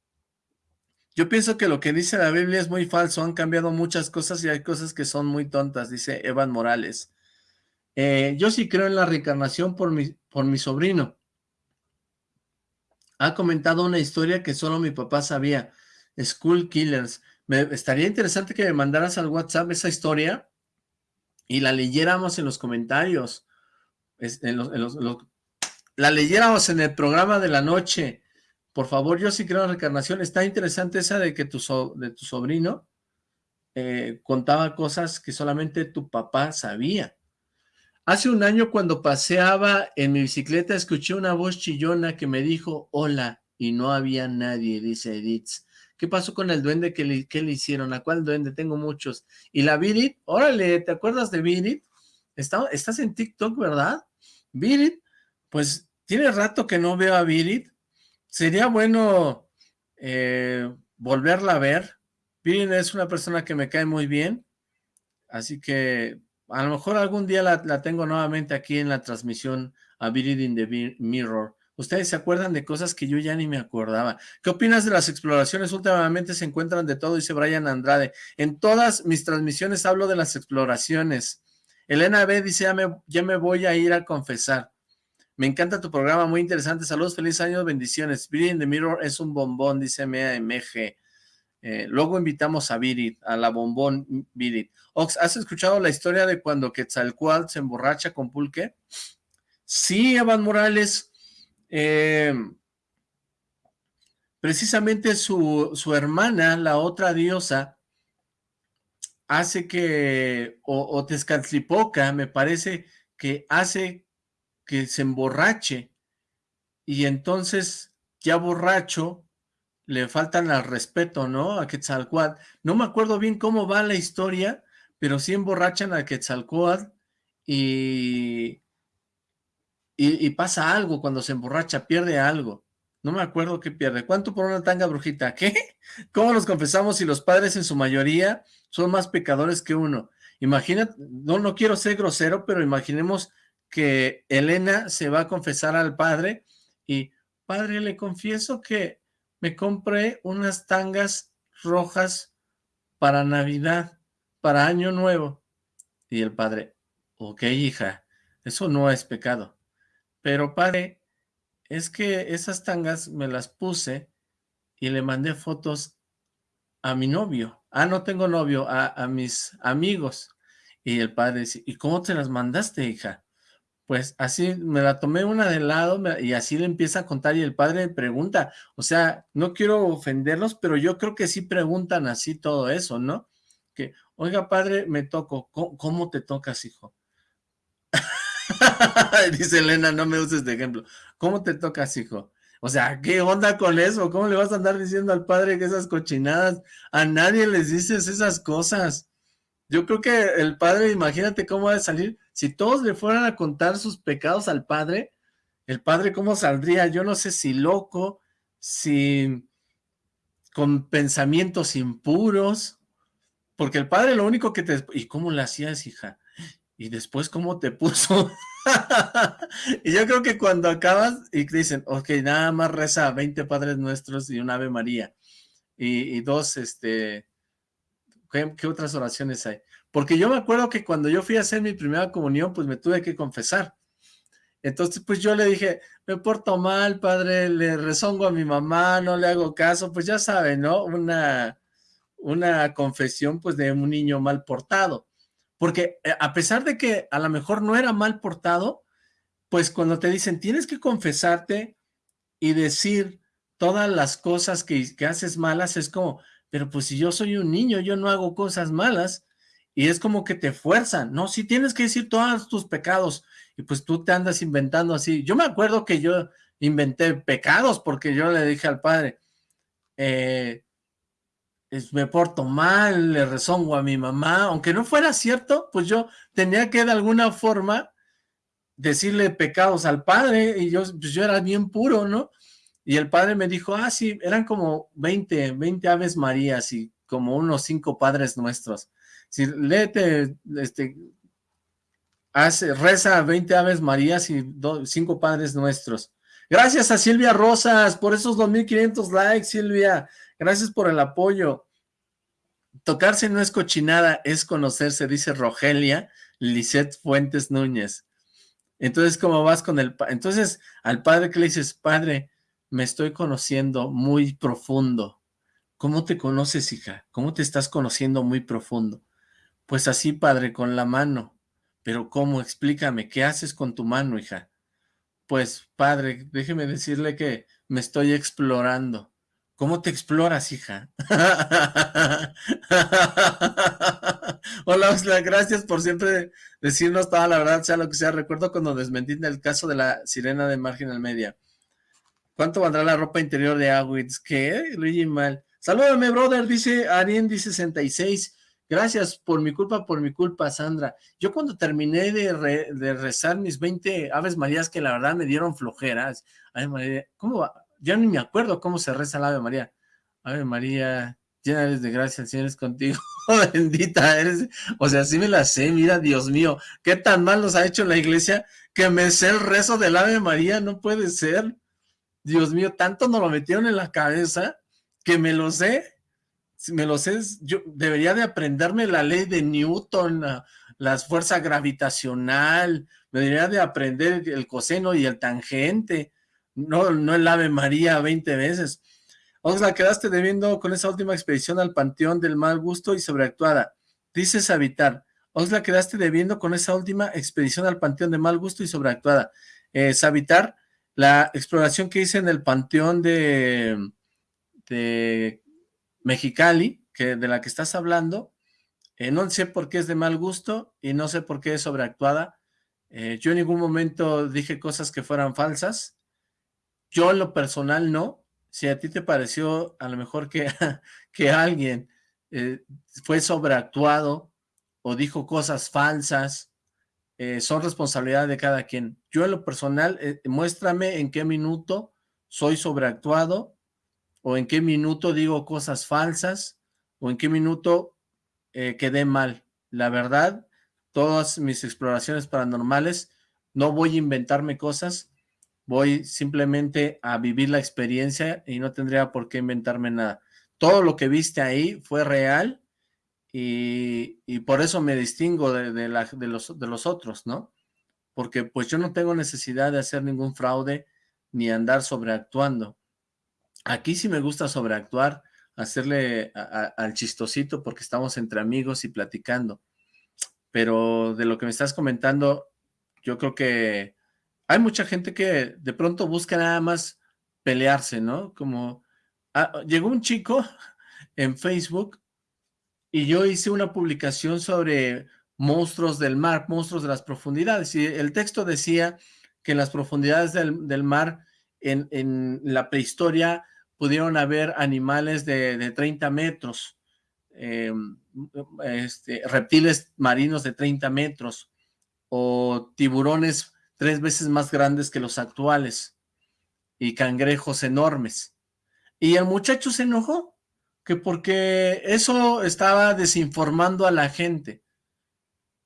yo pienso que lo que dice la Biblia es muy falso, han cambiado muchas cosas y hay cosas que son muy tontas, dice Evan Morales. Eh, yo sí creo en la reencarnación por mi, por mi sobrino. Ha comentado una historia que solo mi papá sabía. School Killers. Me, estaría interesante que me mandaras al WhatsApp esa historia y la leyéramos en los comentarios. la leyéramos en el programa de la noche. Por favor, yo sí creo en la reencarnación. Está interesante esa de que tu, de tu sobrino eh, contaba cosas que solamente tu papá sabía. Hace un año cuando paseaba en mi bicicleta escuché una voz chillona que me dijo hola y no había nadie, dice Edith. ¿Qué pasó con el duende? ¿Qué le, le hicieron? ¿A cuál duende? Tengo muchos. ¿Y la Virit? Órale, ¿te acuerdas de Virit? estás en TikTok, ¿verdad? Virit, pues tiene rato que no veo a Virit. Sería bueno eh, volverla a ver. Virit es una persona que me cae muy bien. Así que a lo mejor algún día la, tengo nuevamente aquí en la transmisión a Virid in the Mirror. Ustedes se acuerdan de cosas que yo ya ni me acordaba. ¿Qué opinas de las exploraciones? Últimamente se encuentran de todo, dice Brian Andrade. En todas mis transmisiones hablo de las exploraciones. Elena B. dice, ya me voy a ir a confesar. Me encanta tu programa, muy interesante. Saludos, feliz año, bendiciones. Virid in the Mirror es un bombón, dice MG. Eh, luego invitamos a Virit, a la bombón Virit. Ox, ¿has escuchado la historia de cuando Quetzalcoatl se emborracha con pulque? Sí, Evan Morales. Eh, precisamente su, su, hermana, la otra diosa, hace que, o, o Tezcatlipoca, me parece que hace que se emborrache, y entonces, ya borracho, le faltan al respeto, ¿no? A Quetzalcoatl. No me acuerdo bien cómo va la historia, pero sí emborrachan a Quetzalcoatl y, y, pasa algo cuando se emborracha, pierde algo. No me acuerdo qué pierde. ¿Cuánto por una tanga brujita? ¿Qué? ¿Cómo nos confesamos si los padres en su mayoría son más pecadores que uno? Imagínate, no, no quiero ser grosero, pero imaginemos que Elena se va a confesar al padre y, padre, le confieso que me compré unas tangas rojas para Navidad, para Año Nuevo. Y el padre, ok hija, eso no es pecado. Pero padre, es que esas tangas me las puse y le mandé fotos a mi novio. Ah, no tengo novio, a, a mis amigos. Y el padre dice, ¿y cómo te las mandaste, hija? Pues así me la tomé una de lado y así le empieza a contar y el padre pregunta, o sea, no quiero ofenderlos, pero yo creo que sí preguntan así todo eso, ¿no? Que, oiga padre, me toco, ¿cómo, te tocas, hijo? Dice Elena, no me uses de ejemplo, ¿cómo te tocas, hijo? O sea, ¿qué onda con eso? ¿Cómo le vas a andar diciendo al padre que esas cochinadas? A nadie les dices esas cosas. Yo creo que el padre, imagínate cómo va a salir, si todos le fueran a contar sus pecados al padre, el padre cómo saldría, yo no sé si loco, si con pensamientos impuros, porque el padre lo único que te... ¿Y cómo le hacías, hija? Y después, ¿cómo te puso? y yo creo que cuando acabas y dicen, ok, nada más reza 20 Padres Nuestros y un Ave María, y dos, este, ¿Qué, otras oraciones hay? Porque yo me acuerdo que cuando yo fui a hacer mi primera comunión, pues me tuve que confesar. Entonces, pues yo le dije, me porto mal, padre, le rezongo a mi mamá, no le hago caso, pues ya sabe, ¿no? Una, una confesión, pues, de un niño mal portado. Porque eh, a pesar de que a lo mejor no era mal portado, pues cuando te dicen, tienes que confesarte y decir todas las cosas que haces malas, es como, pero pues si yo soy un niño, yo no hago cosas malas, y es como que te fuerzan, no, si tienes que decir todos tus pecados, y pues tú te andas inventando así, yo me acuerdo que yo inventé pecados, porque yo le dije al padre, eh, me porto mal, le rezongo a mi mamá, aunque no fuera cierto, pues yo tenía que de alguna forma decirle pecados al padre, y yo, pues yo era bien puro, ¿no? Y el padre me dijo, ah, sí, eran como 20, 20 aves marías y como unos cinco padres nuestros. Si léete, este, hace, reza 20 aves marías y cinco padres nuestros. Gracias a Silvia Rosas por esos 2.500 likes, Silvia. Gracias por el apoyo. tocarse no es cochinada, es conocerse, dice Rogelia Lisette Fuentes Núñez. Entonces, ¿cómo vas con el... Entonces, al padre que le dices, padre, me estoy conociendo muy profundo. ¿Cómo te conoces, hija? ¿Cómo te estás conociendo muy profundo? Pues así, padre, con la mano. Pero ¿cómo? Explícame, ¿qué haces con tu mano, hija? Pues, padre, déjeme decirle que me estoy explorando. ¿Cómo te exploras, hija? Hola, Osla, gracias por siempre decirnos toda la verdad, sea lo que sea. Recuerdo cuando desmentí el caso de la sirena de Marginal Media. ¿Cuánto valdrá la ropa interior de Awitz? ¿Qué? Luigi Mal. Salúdame, brother, dice Ariendi 66. Gracias, por mi culpa, por mi culpa, Sandra. Yo cuando terminé de, rezar mis 20 Aves Marías, que la verdad me dieron flojeras. Ave María, ¿cómo va? Ya ni me acuerdo cómo se reza la Ave María. Ave María, llena de gracia, el Señor es contigo. Bendita eres. O sea, sí me la sé, mira, Dios mío. ¿Qué tan mal nos ha hecho la iglesia que me sé el rezo del Ave María? No puede ser. Dios mío, tanto nos lo metieron en la cabeza que me lo sé me lo sé, yo debería de aprenderme la ley de Newton, la, fuerza gravitacional, me debería de aprender el coseno y el tangente, no, no el Ave María 20 veces. la quedaste debiendo con esa última expedición al Panteón del Mal Gusto y Sobreactuada. Dices habitar. la quedaste debiendo con esa última expedición al Panteón de Mal Gusto y Sobreactuada. Eh, Sabitar, la exploración que hice en el Panteón de, Mexicali, que de la que estás hablando, eh, no sé por qué es de mal gusto y no sé por qué es sobreactuada. Eh, yo en ningún momento dije cosas que fueran falsas. Yo en lo personal no. Si a ti te pareció a lo mejor que, que alguien eh, fue sobreactuado o dijo cosas falsas, son responsabilidad de cada quien. Yo en lo personal, muéstrame en qué minuto soy sobreactuado o en qué minuto digo cosas falsas, o en qué minuto eh, quedé mal. La verdad, todas mis exploraciones paranormales, no voy a inventarme cosas, voy simplemente a vivir la experiencia y no tendría por qué inventarme nada. Todo lo que viste ahí fue real y, por eso me distingo de, los otros, ¿no? Porque pues yo no tengo necesidad de hacer ningún fraude ni andar sobreactuando. Aquí sí me gusta sobreactuar, hacerle al chistosito porque estamos entre amigos y platicando. Pero de lo que me estás comentando, yo creo que hay mucha gente que de pronto busca nada más pelearse, ¿no? Como ah, llegó un chico en Facebook y yo hice una publicación sobre monstruos del mar, monstruos de las profundidades, y el texto decía que en las profundidades del, mar, en, en, la prehistoria, pudieron haber animales de, 30 metros, em, este, reptiles marinos de 30 metros, o tiburones tres veces más grandes que los actuales, y cangrejos enormes. Y el muchacho se enojó, que porque eso estaba desinformando a la gente.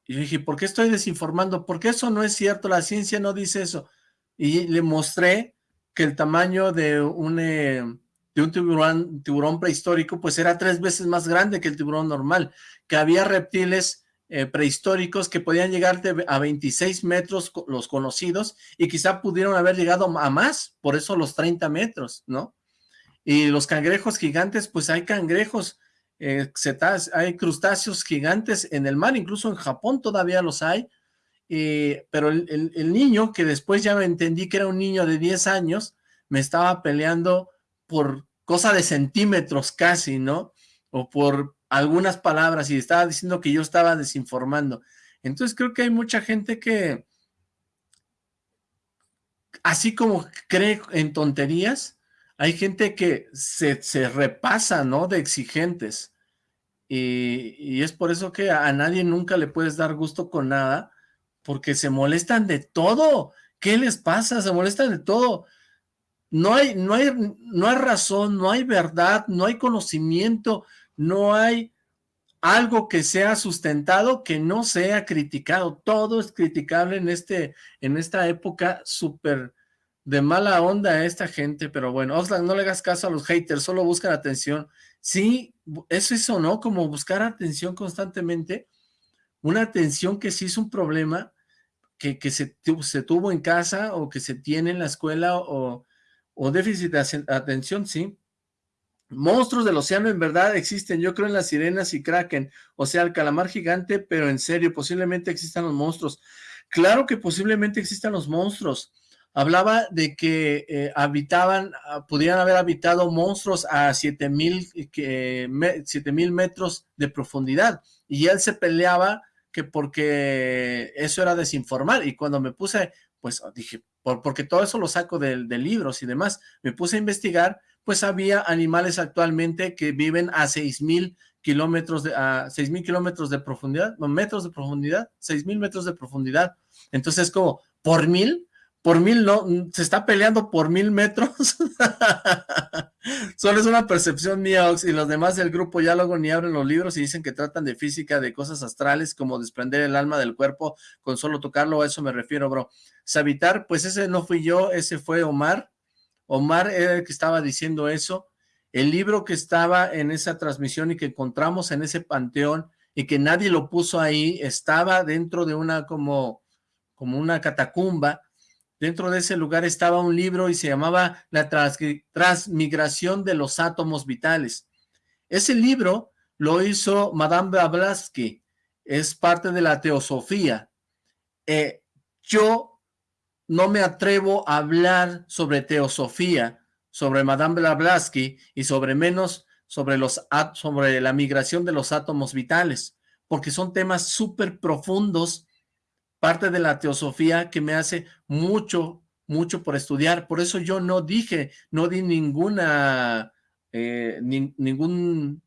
Y dije, ¿por qué estoy desinformando? Porque eso no es cierto, la ciencia no dice eso. Y le mostré que el tamaño de un, em, de un tiburón, tiburón prehistórico, pues era tres veces más grande que el tiburón normal, que había reptiles eh, prehistóricos que podían llegar a 26 metros los conocidos y quizá pudieron haber llegado a más, por eso los 30 metros, ¿no? Y los cangrejos gigantes, pues hay cangrejos, eh, hay crustáceos gigantes en el mar, incluso en Japón todavía los hay, pero el, el, niño, que después ya me entendí que era un niño de 10 años, me estaba peleando por cosa de centímetros casi, ¿no? O por algunas palabras y estaba diciendo que yo estaba desinformando. Entonces creo que hay mucha gente que, así como cree en tonterías, hay gente que se, repasa, ¿no? De exigentes. Y, y, es por eso que a nadie nunca le puedes dar gusto con nada, porque se molestan de todo. ¿Qué les pasa? Se molestan de todo no hay, no hay, no hay razón, no hay verdad, no hay conocimiento, no hay algo que sea sustentado que no sea criticado. Todo es criticable en, este, en esta época súper de mala onda a esta gente, pero bueno, Oslan, no le hagas caso a los haters, solo buscan atención. Sí, es eso, ¿no? Como buscar atención constantemente, una atención que sí es un problema que, se, se, tuvo en casa o que se tiene en la escuela o, o déficit de atención, sí. Monstruos del océano en verdad existen, yo creo en las sirenas y kraken, o sea, el calamar gigante, pero en serio, posiblemente existan los monstruos. Claro que posiblemente existan los monstruos. Hablaba de que eh, habitaban, ah, pudieran haber habitado monstruos a 7000 mil metros de profundidad, y él se peleaba que porque eso era desinformar, y cuando me puse, pues dije, porque todo eso lo saco de, de libros y demás, me puse a investigar, pues había animales actualmente que viven a 6000 kilómetros de, a 6000 kilómetros de profundidad, metros de profundidad, 6000 metros de profundidad. Entonces, como, por mil, por mil no, se está peleando por mil metros. Solo es una percepción mía, Ox, y los demás del grupo ya luego ni abren los libros y dicen que tratan de física, de cosas astrales, como desprender el alma del cuerpo con solo tocarlo, a eso me refiero, bro. Sabitar, pues ese no fui yo, ese fue Omar, Omar era el que estaba diciendo eso. El libro que estaba en esa transmisión y que encontramos en ese panteón y que nadie lo puso ahí, estaba dentro de una como, como una catacumba. Dentro de ese lugar estaba un libro y se llamaba La Transmigración de los Átomos Vitales. Ese libro lo hizo Madame Blavatsky, es parte de la teosofía. Eh, yo no me atrevo a hablar sobre teosofía, sobre Madame Blavatsky y sobre menos sobre, la migración de los átomos vitales, porque son temas súper profundos, parte de la teosofía que me hace mucho, mucho por estudiar. Por eso yo no dije, no di ninguna, eh, ningún,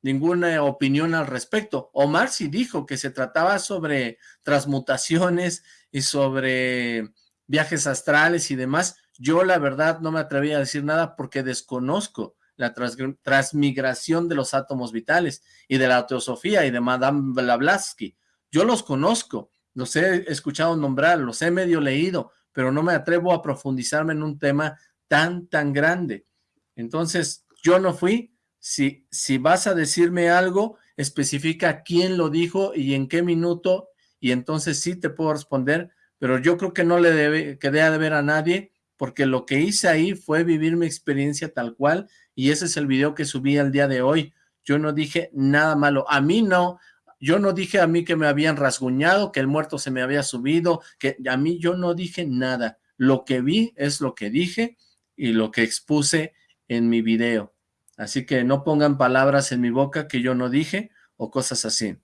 ninguna opinión al respecto. Omar sí dijo que se trataba sobre transmutaciones y sobre viajes astrales y demás, yo la verdad no me atreví a decir nada porque desconozco la transmigración de los átomos vitales y de la teosofía y de Madame Blavatsky. Yo los conozco, los he escuchado nombrar, los he medio leído, pero no me atrevo a profundizarme en un tema tan, tan grande. Entonces, yo no fui. Si, si vas a decirme algo, especifica quién lo dijo y en qué minuto, y entonces sí te puedo responder, pero yo creo que no le debe, quedé de ver a nadie, porque lo que hice ahí fue vivir mi experiencia tal cual, y ese es el video que subí al día de hoy. Yo no dije nada malo, a mí no, yo no dije a mí que me habían rasguñado, que el muerto se me había subido, que a mí yo no dije nada. Lo que vi es lo que dije y lo que expuse en mi video. Así que no pongan palabras en mi boca que yo no dije o cosas así.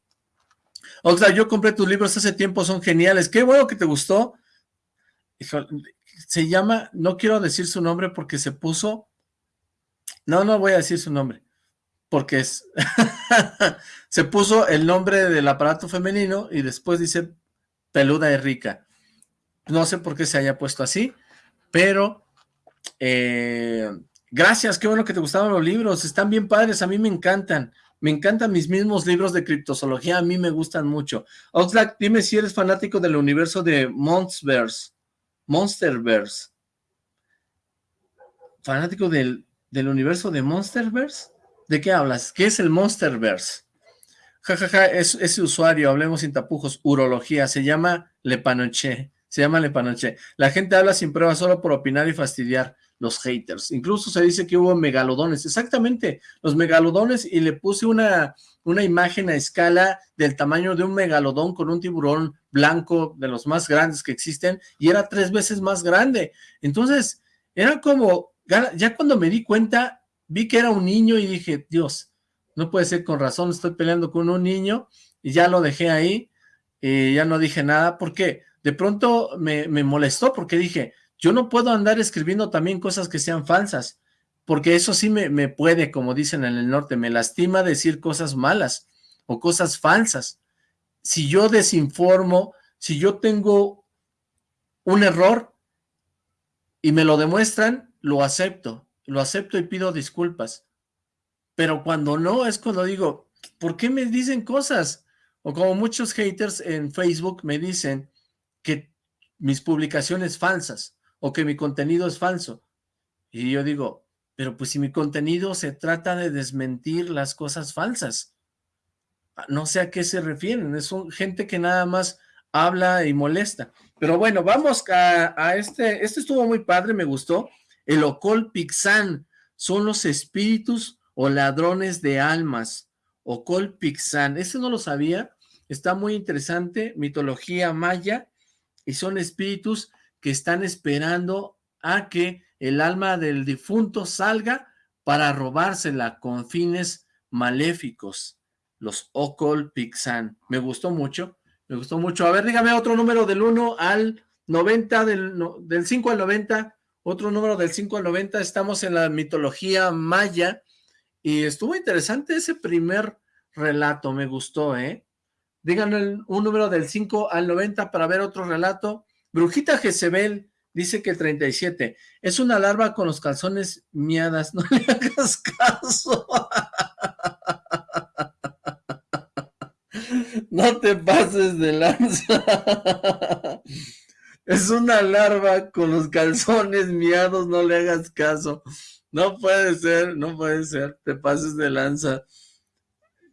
Oxlack, yo compré tus libros hace tiempo, son geniales. Qué bueno que te gustó. Se llama, no quiero decir su nombre porque se puso... No, no voy a decir su nombre. Porque es... se puso el nombre del aparato femenino y después dice peluda y rica. No sé por qué se haya puesto así, pero... Eh, gracias, qué bueno que te gustaban los libros. Están bien padres, a mí me encantan. Me encantan mis mismos libros de criptozoología, a mí me gustan mucho. Oxlack, dime si eres fanático del universo de Monsterverse. Monsterverse. ¿Fanático del universo de Monsterverse? ¿De qué hablas? ¿Qué es el Monsterverse? Jajaja, ja, ja, es, ese usuario, hablemos sin tapujos, urología, se llama Lepanoche, se llama Lepanoche. La gente habla sin pruebas solo por opinar y fastidiar los haters. Incluso se dice que hubo megalodones, exactamente, los megalodones, y le puse una, una imagen a escala del tamaño de un megalodón con un tiburón blanco de los más grandes que existen, y era tres veces más grande. Entonces, era como, ya cuando me di cuenta, vi que era un niño y dije, Dios, no puede ser con razón, estoy peleando con un niño, y ya lo dejé ahí, y ya no dije nada, porque de pronto me, me molestó, porque dije, yo no puedo andar escribiendo también cosas que sean falsas, porque eso sí me, me puede, como dicen en el norte, me lastima decir cosas malas o cosas falsas. Si yo desinformo, si yo tengo un error y me lo demuestran, lo acepto, lo acepto y pido disculpas. Pero cuando no, es cuando digo, ¿por qué me dicen cosas? O como muchos haters en Facebook me dicen que mis publicaciones falsas o que mi contenido es falso. Y yo digo, pero pues si mi contenido se trata de desmentir las cosas falsas, no sé a qué se refieren, es gente que nada más habla y molesta. Pero bueno, vamos a, este, este estuvo muy padre, me gustó, el Ocol Pixán, son los espíritus o ladrones de almas, Ocol Pixán, ese no lo sabía, está muy interesante, mitología maya, y son espíritus que están esperando a que el alma del difunto salga para robársela con fines maléficos, los Ocol Pixan. Me gustó mucho, me gustó mucho. A ver, dígame otro número del 1 al 90, del, del 5 al 90, otro número del 5 al 90, estamos en la mitología maya, y estuvo interesante ese primer relato, me gustó, ¿eh? Díganme un número del 5 al 90 para ver otro relato. Brujita Jezebel, Dice que el 37. Es una larva con los calzones miadas. No le hagas caso. No te pases de lanza. Es una larva con los calzones miados. No le hagas caso. No puede ser, no puede ser. Te pases de lanza.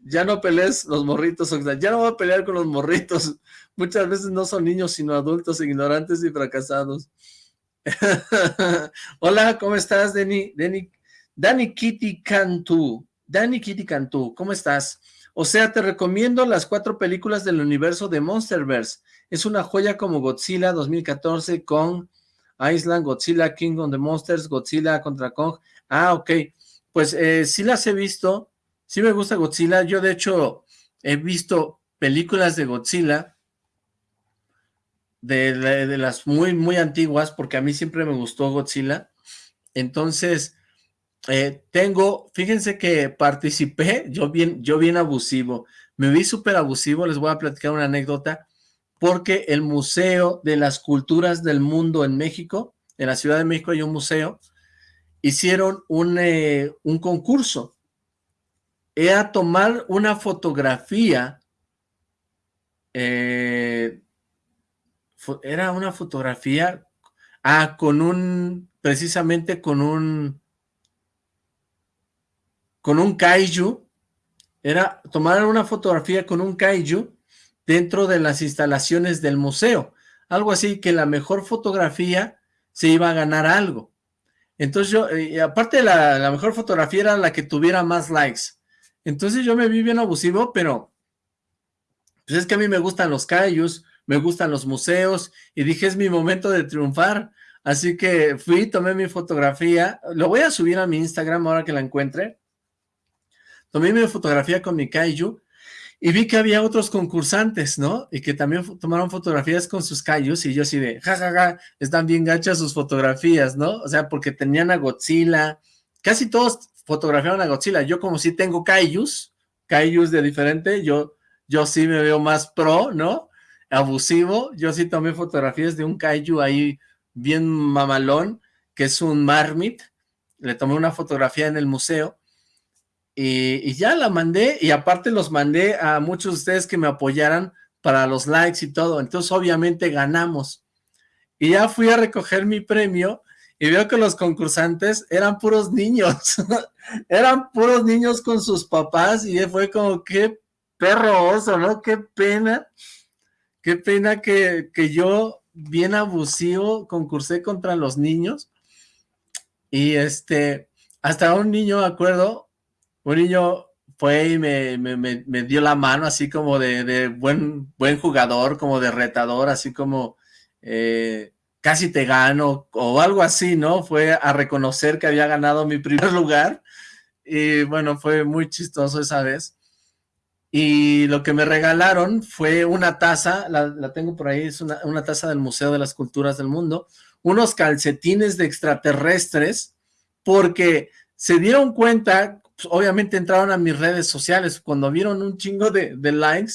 Ya no pelees los morritos, Ya no voy a pelear con los morritos. Muchas veces no son niños, sino adultos ignorantes y fracasados. Hola, ¿cómo estás, Dani? Dani, Dani Kitty Cantú. Dani Kitty Cantú, ¿cómo estás? O sea, te recomiendo las cuatro películas del universo de Monsterverse. Es una joya como Godzilla 2014, Kong, Island, Godzilla, King of the Monsters, Godzilla contra Kong. Ah, ok. Pues eh, sí las he visto. Sí me gusta Godzilla. Yo, de hecho, he visto películas de Godzilla de, las muy, muy antiguas, porque a mí siempre me gustó Godzilla. Entonces, eh, tengo, fíjense que participé, yo bien, yo bien abusivo, me vi súper abusivo, les voy a platicar una anécdota, porque el Museo de las Culturas del Mundo en México, en la Ciudad de México hay un museo, hicieron un, eh, un concurso, era tomar una fotografía eh, era una fotografía, ah, con un, precisamente con un, con un kaiju, era tomar una fotografía con un kaiju dentro de las instalaciones del museo, algo así que la mejor fotografía se iba a ganar algo. Entonces yo, eh, aparte la, la mejor fotografía era la que tuviera más likes. Entonces yo me vi bien abusivo, pero pues es que a mí me gustan los kaijus, me gustan los museos, y dije, es mi momento de triunfar, así que fui, tomé mi fotografía, lo voy a subir a mi Instagram ahora que la encuentre, tomé mi fotografía con mi kaiju, y vi que había otros concursantes, ¿no? Y que también tomaron fotografías con sus kaijus, y yo así de, jajaja, ja, ja, están bien gachas sus fotografías, ¿no? O sea, porque tenían a Godzilla, casi todos fotografiaron a Godzilla, yo como si tengo kaijus, kaijus de diferente, yo, yo sí me veo más pro, ¿no? abusivo. Yo sí tomé fotografías de un kaiju ahí bien mamalón, que es un marmit. Le tomé una fotografía en el museo y, ya la mandé y aparte los mandé a muchos de ustedes que me apoyaran para los likes y todo. Entonces obviamente ganamos. Y ya fui a recoger mi premio y veo que los concursantes eran puros niños. eran puros niños con sus papás y fue como, qué perro oso, ¿no? Qué pena Qué pena que, yo, bien abusivo, concursé contra los niños. Y este, hasta un niño, acuerdo, un niño fue y me, me, dio la mano así como de, buen, buen jugador, como de retador, así como eh, casi te gano o algo así, ¿no? Fue a reconocer que había ganado mi primer lugar y bueno, fue muy chistoso esa vez y lo que me regalaron fue una taza, la, tengo por ahí, es una, taza del Museo de las Culturas del Mundo, unos calcetines de extraterrestres, porque se dieron cuenta, obviamente entraron a mis redes sociales, cuando vieron un chingo de, likes,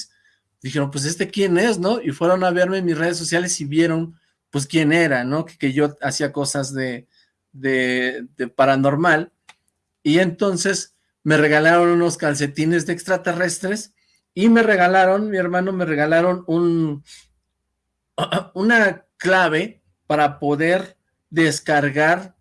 dijeron, pues este quién es, ¿no? Y fueron a verme en mis redes sociales y vieron, pues quién era, ¿no? Que, yo hacía cosas de, de, de paranormal, y entonces me regalaron unos calcetines de extraterrestres y me regalaron, mi hermano me regalaron un, una clave para poder descargar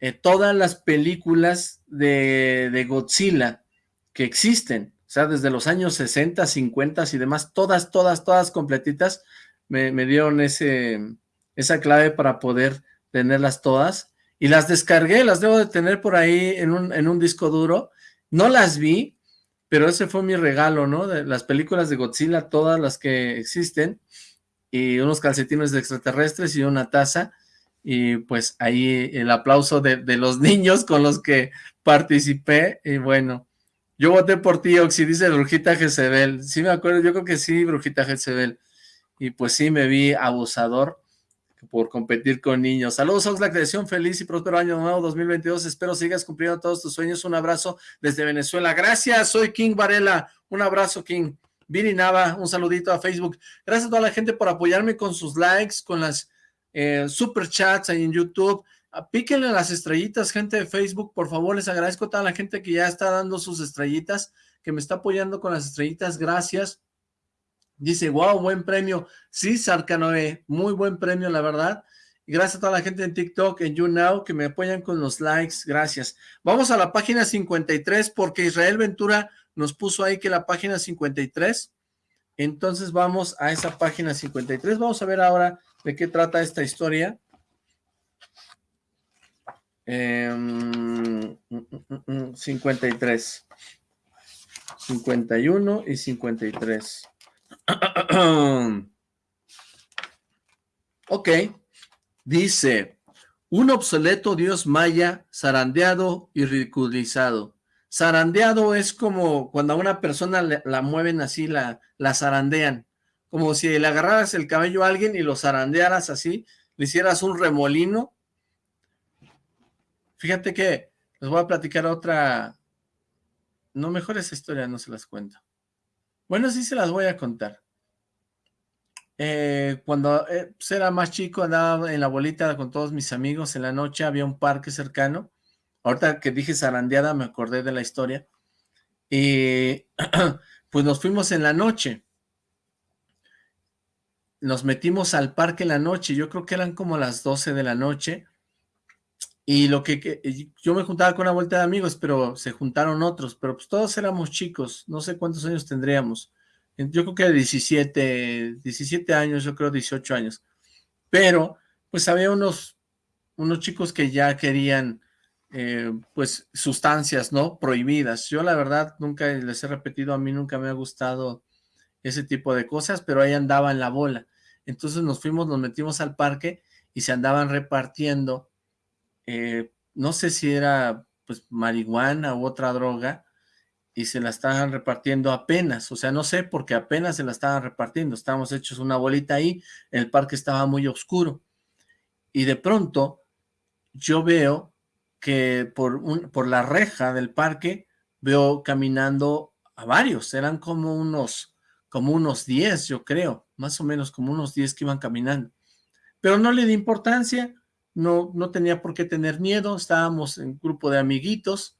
eh, todas las películas de, Godzilla que existen, o sea, desde los años 60, 50 y demás, todas, todas, todas completitas, me, me dieron ese, esa clave para poder tenerlas todas, y las descargué, las debo de tener por ahí en un, en un disco duro, no las vi, pero ese fue mi regalo, ¿no? De las películas de Godzilla, todas las que existen, y unos calcetines de extraterrestres y una taza, y pues ahí el aplauso de, de, los niños con los que participé, y bueno, yo voté por ti, Oxy, dice Brujita Jezebel, sí me acuerdo, yo creo que sí, Brujita Jezebel, y pues sí me vi abusador por competir con niños. Saludos, Ox, la creación, feliz y próspero año nuevo 2022, espero sigas cumpliendo todos tus sueños, un abrazo desde Venezuela, gracias, soy King Varela, un abrazo King, Vini Nava, un saludito a Facebook, gracias a toda la gente por apoyarme con sus likes, con las eh, super chats ahí en YouTube, ah, píquenle las estrellitas, gente de Facebook, por favor, les agradezco a toda la gente que ya está dando sus estrellitas, que me está apoyando con las estrellitas, gracias, dice, wow, buen premio, sí, Sarcanoe, muy buen premio, la verdad, gracias a toda la gente en TikTok, en YouNow, que me apoyan con los likes, gracias. Vamos a la página 53, porque Israel Ventura nos puso ahí que la página 53, entonces vamos a esa página 53, vamos a ver ahora ¿De qué trata esta historia? Eh, 53. 51 y 53. ok. Dice, un obsoleto dios maya zarandeado y ridiculizado. Zarandeado es como cuando a una persona la mueven así, la, la zarandean como si le agarraras el cabello a alguien y lo zarandearas así, le hicieras un remolino. Fíjate que les voy a platicar otra, no mejor esa historia, no se las cuento. Bueno, sí se las voy a contar. Eh, cuando eh, pues, era más chico, andaba en la bolita con todos mis amigos, en la noche había un parque cercano, ahorita que dije zarandeada me acordé de la historia, y pues nos fuimos en la noche, nos metimos al parque en la noche, yo creo que eran como las 12 de la noche, y lo que, yo me juntaba con una vuelta de amigos, pero se juntaron otros, pero pues todos éramos chicos, no sé cuántos años tendríamos, yo creo que 17, 17 años, yo creo 18 años, pero pues había unos, unos chicos que ya querían, eh, pues, sustancias, ¿no? Prohibidas. Yo la verdad nunca les he repetido, a mí nunca me ha gustado ese tipo de cosas, pero ahí andaba en la bola. Entonces nos fuimos, nos metimos al parque y se andaban repartiendo, eh, no sé si era pues marihuana u otra droga, y se la estaban repartiendo apenas, o sea, no sé, porque apenas se la estaban repartiendo, estábamos hechos una bolita ahí, el parque estaba muy oscuro, y de pronto yo veo que por, un, por la reja del parque veo caminando a varios, eran como unos como unos 10, yo creo, más o menos como unos 10 que iban caminando. Pero no le di importancia, no, no tenía por qué tener miedo, estábamos en grupo de amiguitos,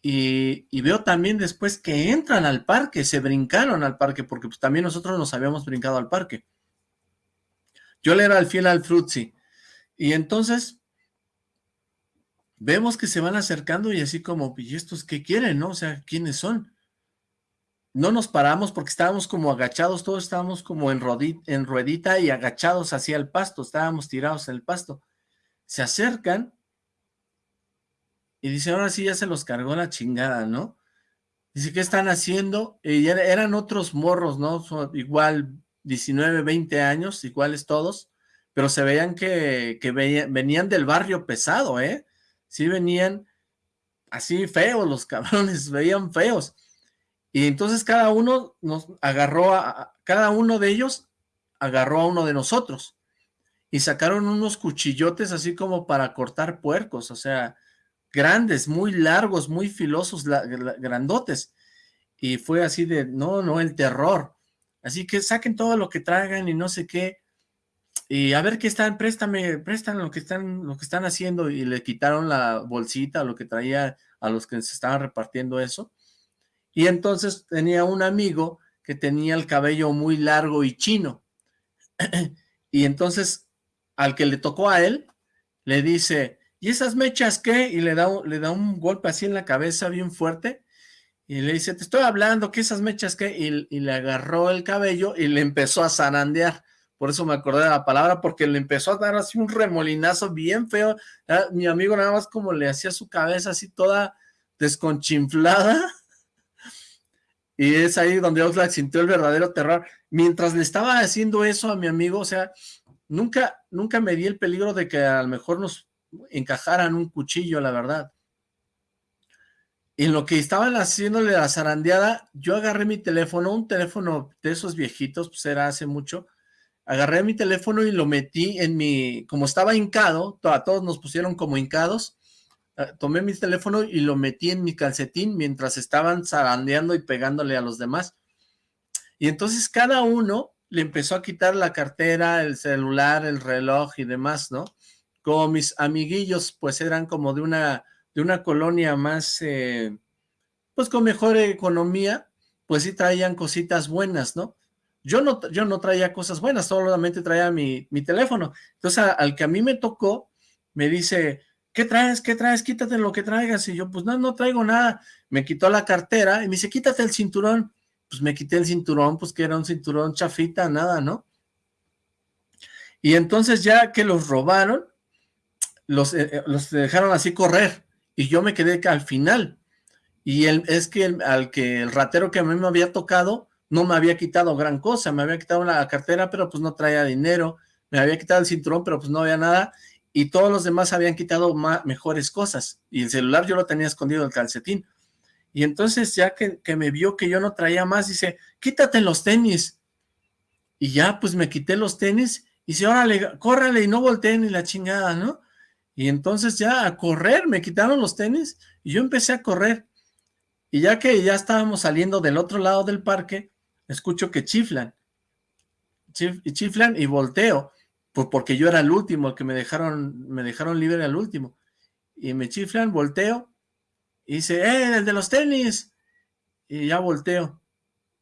y, veo también después que entran al parque, se brincaron al parque, porque pues también nosotros nos habíamos brincado al parque. Yo le era el fiel al frutzi, y entonces vemos que se van acercando y así como, ¿y estos qué quieren, no? O sea, ¿quiénes son? No nos paramos porque estábamos como agachados, todos estábamos como en, en ruedita y agachados hacia el pasto, estábamos tirados en el pasto. Se acercan y dice, ahora sí ya se los cargó la chingada, ¿no? Dice, ¿qué están haciendo? Y eran otros morros, ¿no? igual 19, 20 años, iguales todos, pero se veían que, que venían del barrio pesado, ¿eh? Sí venían así feos los cabrones, veían feos. Y entonces cada uno nos agarró a, cada uno de ellos agarró a uno de nosotros y sacaron unos cuchillotes así como para cortar puercos, o sea, grandes, muy largos, muy filosos, grandotes. Y fue así de, no, no, el terror. Así que saquen todo lo que traigan y no sé qué. Y a ver qué están, préstame, prestan lo que están, lo que están haciendo. Y le quitaron la bolsita, lo que traía a los que se estaban repartiendo eso. Y entonces tenía un amigo que tenía el cabello muy largo y chino. y entonces al que le tocó a él, le dice, ¿y esas mechas qué? Y le da, le da un golpe así en la cabeza bien fuerte, y le dice, te estoy hablando, ¿qué esas mechas qué? Y, y le agarró el cabello y le empezó a zarandear, por eso me acordé de la palabra, porque le empezó a dar así un remolinazo bien feo, ah, mi amigo nada más como le hacía su cabeza así toda desconchinflada, y es ahí donde Oxlack sintió el verdadero terror. Mientras le estaba haciendo eso a mi amigo, o sea, nunca, nunca me di el peligro de que a lo mejor nos encajaran un cuchillo, la verdad. En lo que estaban haciéndole la zarandeada, yo agarré mi teléfono, un teléfono de esos viejitos, pues era hace mucho, agarré mi teléfono y lo metí en mi, como estaba hincado, a todos nos pusieron como hincados, tomé mi teléfono y lo metí en mi calcetín mientras estaban zarandeando y pegándole a los demás. Y entonces cada uno le empezó a quitar la cartera, el celular, el reloj y demás, ¿no? Como mis amiguillos, pues eran como de una, de una colonia más, eh, pues con mejor economía, pues sí traían cositas buenas, ¿no? Yo no, yo no traía cosas buenas, solamente traía mi, mi teléfono. Entonces al que a mí me tocó, me dice, ¿qué traes? ¿Qué traes? Quítate lo que traigas. Y yo, pues no, no traigo nada. Me quitó la cartera y me dice, quítate el cinturón. Pues me quité el cinturón, pues que era un cinturón chafita, nada, ¿no? Y entonces ya que los robaron, los, eh, eh, los dejaron así correr. Y yo me quedé al final. Y él, es que el, al que el ratero que a mí me había tocado, no me había quitado gran cosa. Me había quitado la cartera, pero pues no traía dinero. Me había quitado el cinturón, pero pues no había nada y todos los demás habían quitado mejores cosas, y el celular yo lo tenía escondido en el calcetín, y entonces ya que, me vio que yo no traía más, dice, quítate los tenis, y ya pues me quité los tenis, y dice, órale, córrale y no volteen ni la chingada, ¿no? Y entonces ya a correr, me quitaron los tenis, y yo empecé a correr, y ya que ya estábamos saliendo del otro lado del parque, escucho que chiflan, y chiflan y volteo, pues porque yo era el último, que me dejaron, me dejaron libre al último. Y me chiflan, volteo, y dice, ¡eh, el de los tenis! Y ya volteo.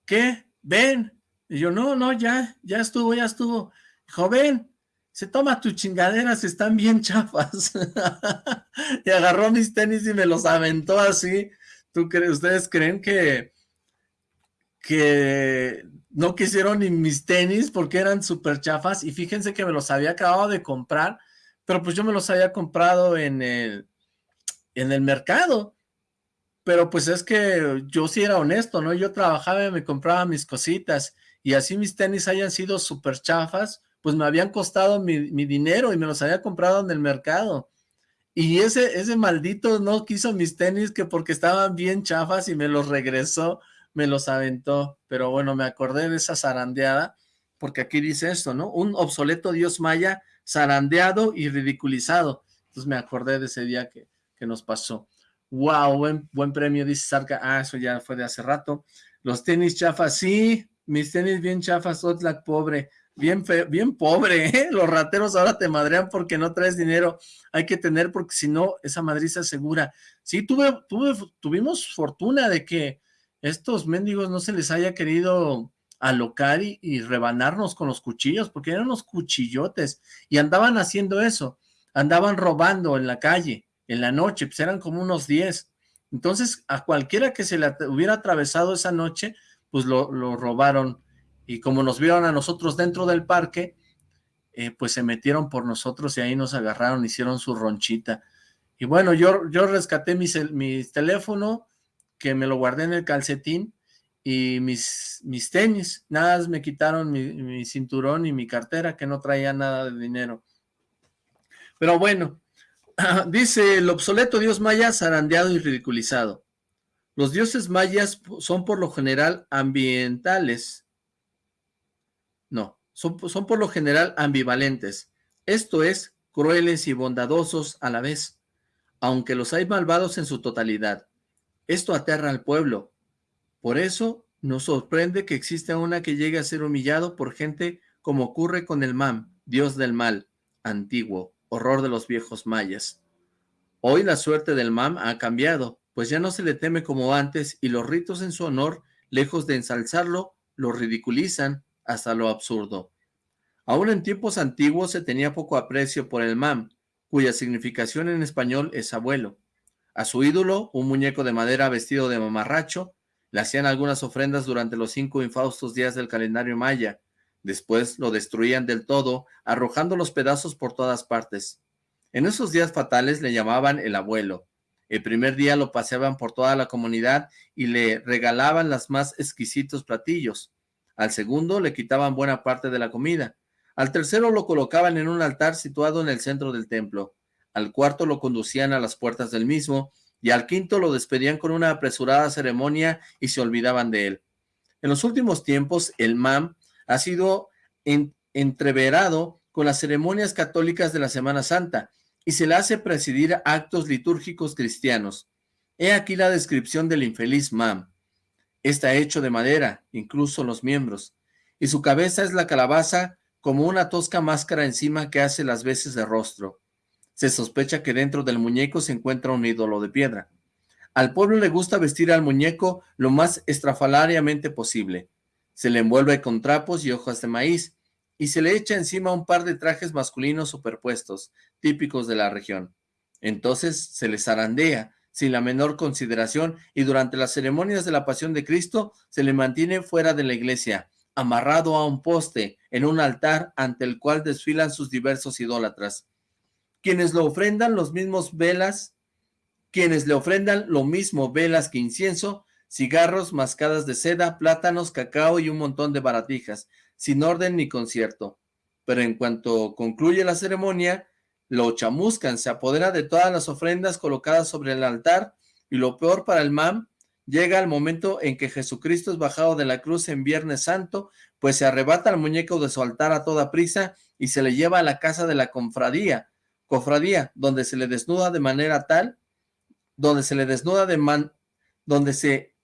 ¿Qué? ¿Ven? Y yo, no, no, ya, ya estuvo, ya estuvo. Joven, se toma tus chingaderas, están bien chafas. y agarró mis tenis y me los aventó así. ¿Tú crees, ustedes creen que, que no quisieron ni mis tenis porque eran súper chafas y fíjense que me los había acabado de comprar, pero pues yo me los había comprado en el, en el mercado, pero pues es que yo sí era honesto, ¿no? Yo trabajaba y me compraba mis cositas y así mis tenis hayan sido súper chafas, pues me habían costado mi, mi, dinero y me los había comprado en el mercado. Y ese, ese maldito no quiso mis tenis que porque estaban bien chafas y me los regresó me los aventó, pero bueno, me acordé de esa zarandeada, porque aquí dice esto, ¿no? Un obsoleto dios maya zarandeado y ridiculizado. Entonces me acordé de ese día que, que nos pasó. Wow, buen, buen premio, dice Sarka. Ah, eso ya fue de hace rato. Los tenis chafas, sí, mis tenis bien chafas, Otlak pobre, bien bien pobre, ¿eh? Los rateros ahora te madrean porque no traes dinero. Hay que tener porque si no, esa madriza segura. Sí, tuve, tuve, tuvimos fortuna de que estos mendigos no se les haya querido alocar y, rebanarnos con los cuchillos, porque eran unos cuchillotes, y andaban haciendo eso, andaban robando en la calle, en la noche, pues eran como unos 10, entonces a cualquiera que se le hubiera atravesado esa noche, pues lo, robaron, y como nos vieron a nosotros dentro del parque, eh, pues se metieron por nosotros y ahí nos agarraron, hicieron su ronchita, y bueno, yo, yo rescaté mi, mi teléfono, que me lo guardé en el calcetín y mis, mis tenis, nada, me quitaron mi, cinturón y mi cartera que no traía nada de dinero. Pero bueno, dice el obsoleto dios maya zarandeado y ridiculizado. Los dioses mayas son por lo general ambientales. No, son, son por lo general ambivalentes. Esto es, crueles y bondadosos a la vez, aunque los hay malvados en su totalidad. Esto aterra al pueblo. Por eso nos sorprende que exista una que llegue a ser humillado por gente como ocurre con el Mam, dios del mal, antiguo, horror de los viejos mayas. Hoy la suerte del Mam ha cambiado, pues ya no se le teme como antes y los ritos en su honor, lejos de ensalzarlo, lo ridiculizan hasta lo absurdo. Aún en tiempos antiguos se tenía poco aprecio por el Mam, cuya significación en español es abuelo. A su ídolo, un muñeco de madera vestido de mamarracho, le hacían algunas ofrendas durante los cinco infaustos días del calendario maya. Después lo destruían del todo, arrojando los pedazos por todas partes. En esos días fatales le llamaban el abuelo. El primer día lo paseaban por toda la comunidad y le regalaban los más exquisitos platillos. Al segundo le quitaban buena parte de la comida. Al tercero lo colocaban en un altar situado en el centro del templo. Al cuarto lo conducían a las puertas del mismo y al quinto lo despedían con una apresurada ceremonia y se olvidaban de él. En los últimos tiempos, el MAM ha sido entreverado con las ceremonias católicas de la Semana Santa y se le hace presidir actos litúrgicos cristianos. He aquí la descripción del infeliz MAM. Está hecho de madera, incluso los miembros, y su cabeza es la calabaza como una tosca máscara encima que hace las veces de rostro. Se sospecha que dentro del muñeco se encuentra un ídolo de piedra. Al pueblo le gusta vestir al muñeco lo más estrafalariamente posible. Se le envuelve con trapos y hojas de maíz, y se le echa encima un par de trajes masculinos superpuestos, típicos de la región. Entonces se le zarandea, sin la menor consideración, y durante las ceremonias de la Pasión de Cristo se le mantiene fuera de la iglesia, amarrado a un poste en un altar ante el cual desfilan sus diversos idólatras. Quienes lo ofrendan los mismos velas, quienes le ofrendan lo mismo velas que incienso, cigarros, mascadas de seda, plátanos, cacao y un montón de baratijas, sin orden ni concierto. Pero en cuanto concluye la ceremonia, lo chamuscan, se apodera de todas las ofrendas colocadas sobre el altar, y lo peor para el mam Llega el momento en que Jesucristo es bajado de la cruz en Viernes Santo, pues se arrebata al muñeco de su altar a toda prisa y se le lleva a la casa de la confradía, cofradía, donde se le desnuda de manera tal, donde se le desnuda de man, donde se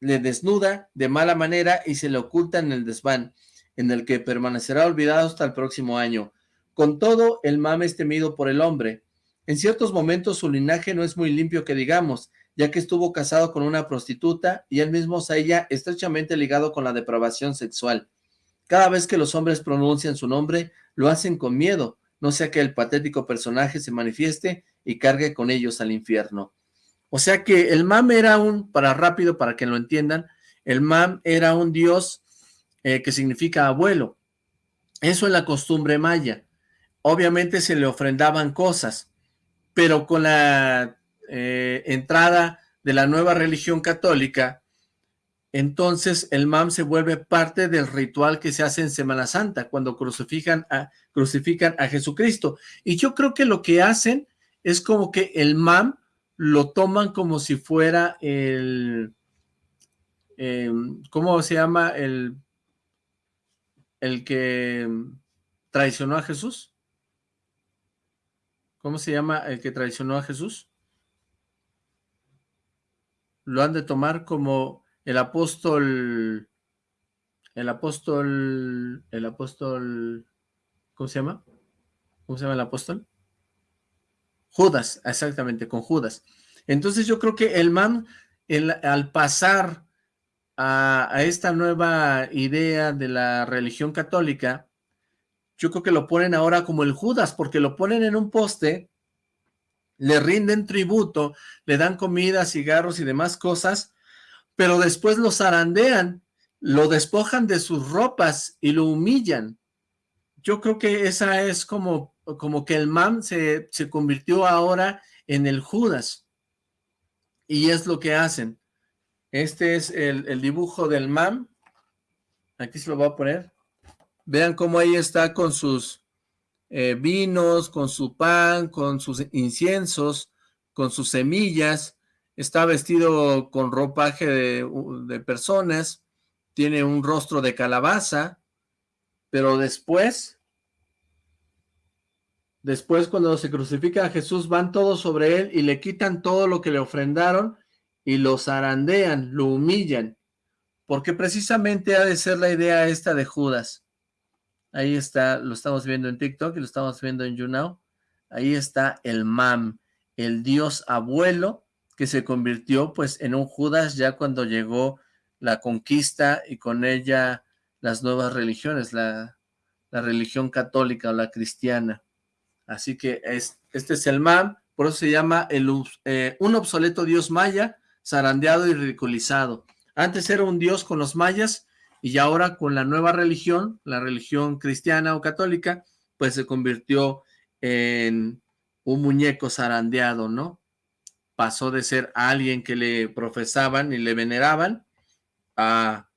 le desnuda de mala manera y se le oculta en el desván, en el que permanecerá olvidado hasta el próximo año. Con todo, el mame es temido por el hombre. En ciertos momentos su linaje no es muy limpio que digamos, ya que estuvo casado con una prostituta y él mismo se halla estrechamente ligado con la depravación sexual. Cada vez que los hombres pronuncian su nombre, lo hacen con miedo, no sea que el patético personaje se manifieste y cargue con ellos al infierno. O sea que el Mam era un, para rápido, para que lo entiendan, el Mam era un dios eh, que significa abuelo. Eso es la costumbre maya. Obviamente se le ofrendaban cosas, pero con la eh, entrada de la nueva religión católica, entonces el MAM se vuelve parte del ritual que se hace en Semana Santa, cuando crucifican a, crucifican a Jesucristo. Y yo creo que lo que hacen es como que el MAM lo toman como si fuera el... Em, ¿Cómo se llama? El, el que traicionó a Jesús. ¿Cómo se llama el que traicionó a Jesús? lo han de tomar como el apóstol, el apóstol, el apóstol, ¿cómo se llama? ¿Cómo se llama el apóstol? Judas, exactamente, con Judas. Entonces yo creo que el man, al pasar a, a, esta nueva idea de la religión católica, yo creo que lo ponen ahora como el Judas, porque lo ponen en un poste le rinden tributo, le dan comida, cigarros y demás cosas, pero después lo zarandean, lo despojan de sus ropas y lo humillan. Yo creo que esa es como, como que el mam se, se convirtió ahora en el Judas. Y es lo que hacen. Este es el, el dibujo del mam. Aquí se lo voy a poner. Vean cómo ahí está con sus eh, vinos, con su pan, con sus inciensos, con sus semillas, está vestido con ropaje de, personas, tiene un rostro de calabaza, pero después, después cuando se crucifica a Jesús, van todos sobre él y le quitan todo lo que le ofrendaron y lo zarandean, lo humillan, porque precisamente ha de ser la idea esta de Judas. Ahí está, lo estamos viendo en TikTok y lo estamos viendo en YouNow. Ahí está el Mam, el dios abuelo que se convirtió pues en un Judas ya cuando llegó la conquista y con ella las nuevas religiones, la, la religión católica o la cristiana. Así que es, este es el MAM, por eso se llama el, eh, un obsoleto dios maya, zarandeado y ridiculizado. Antes era un dios con los mayas y ahora con la nueva religión, la religión cristiana o católica, pues se convirtió en un muñeco zarandeado, ¿no? Pasó de ser alguien que le profesaban y le veneraban a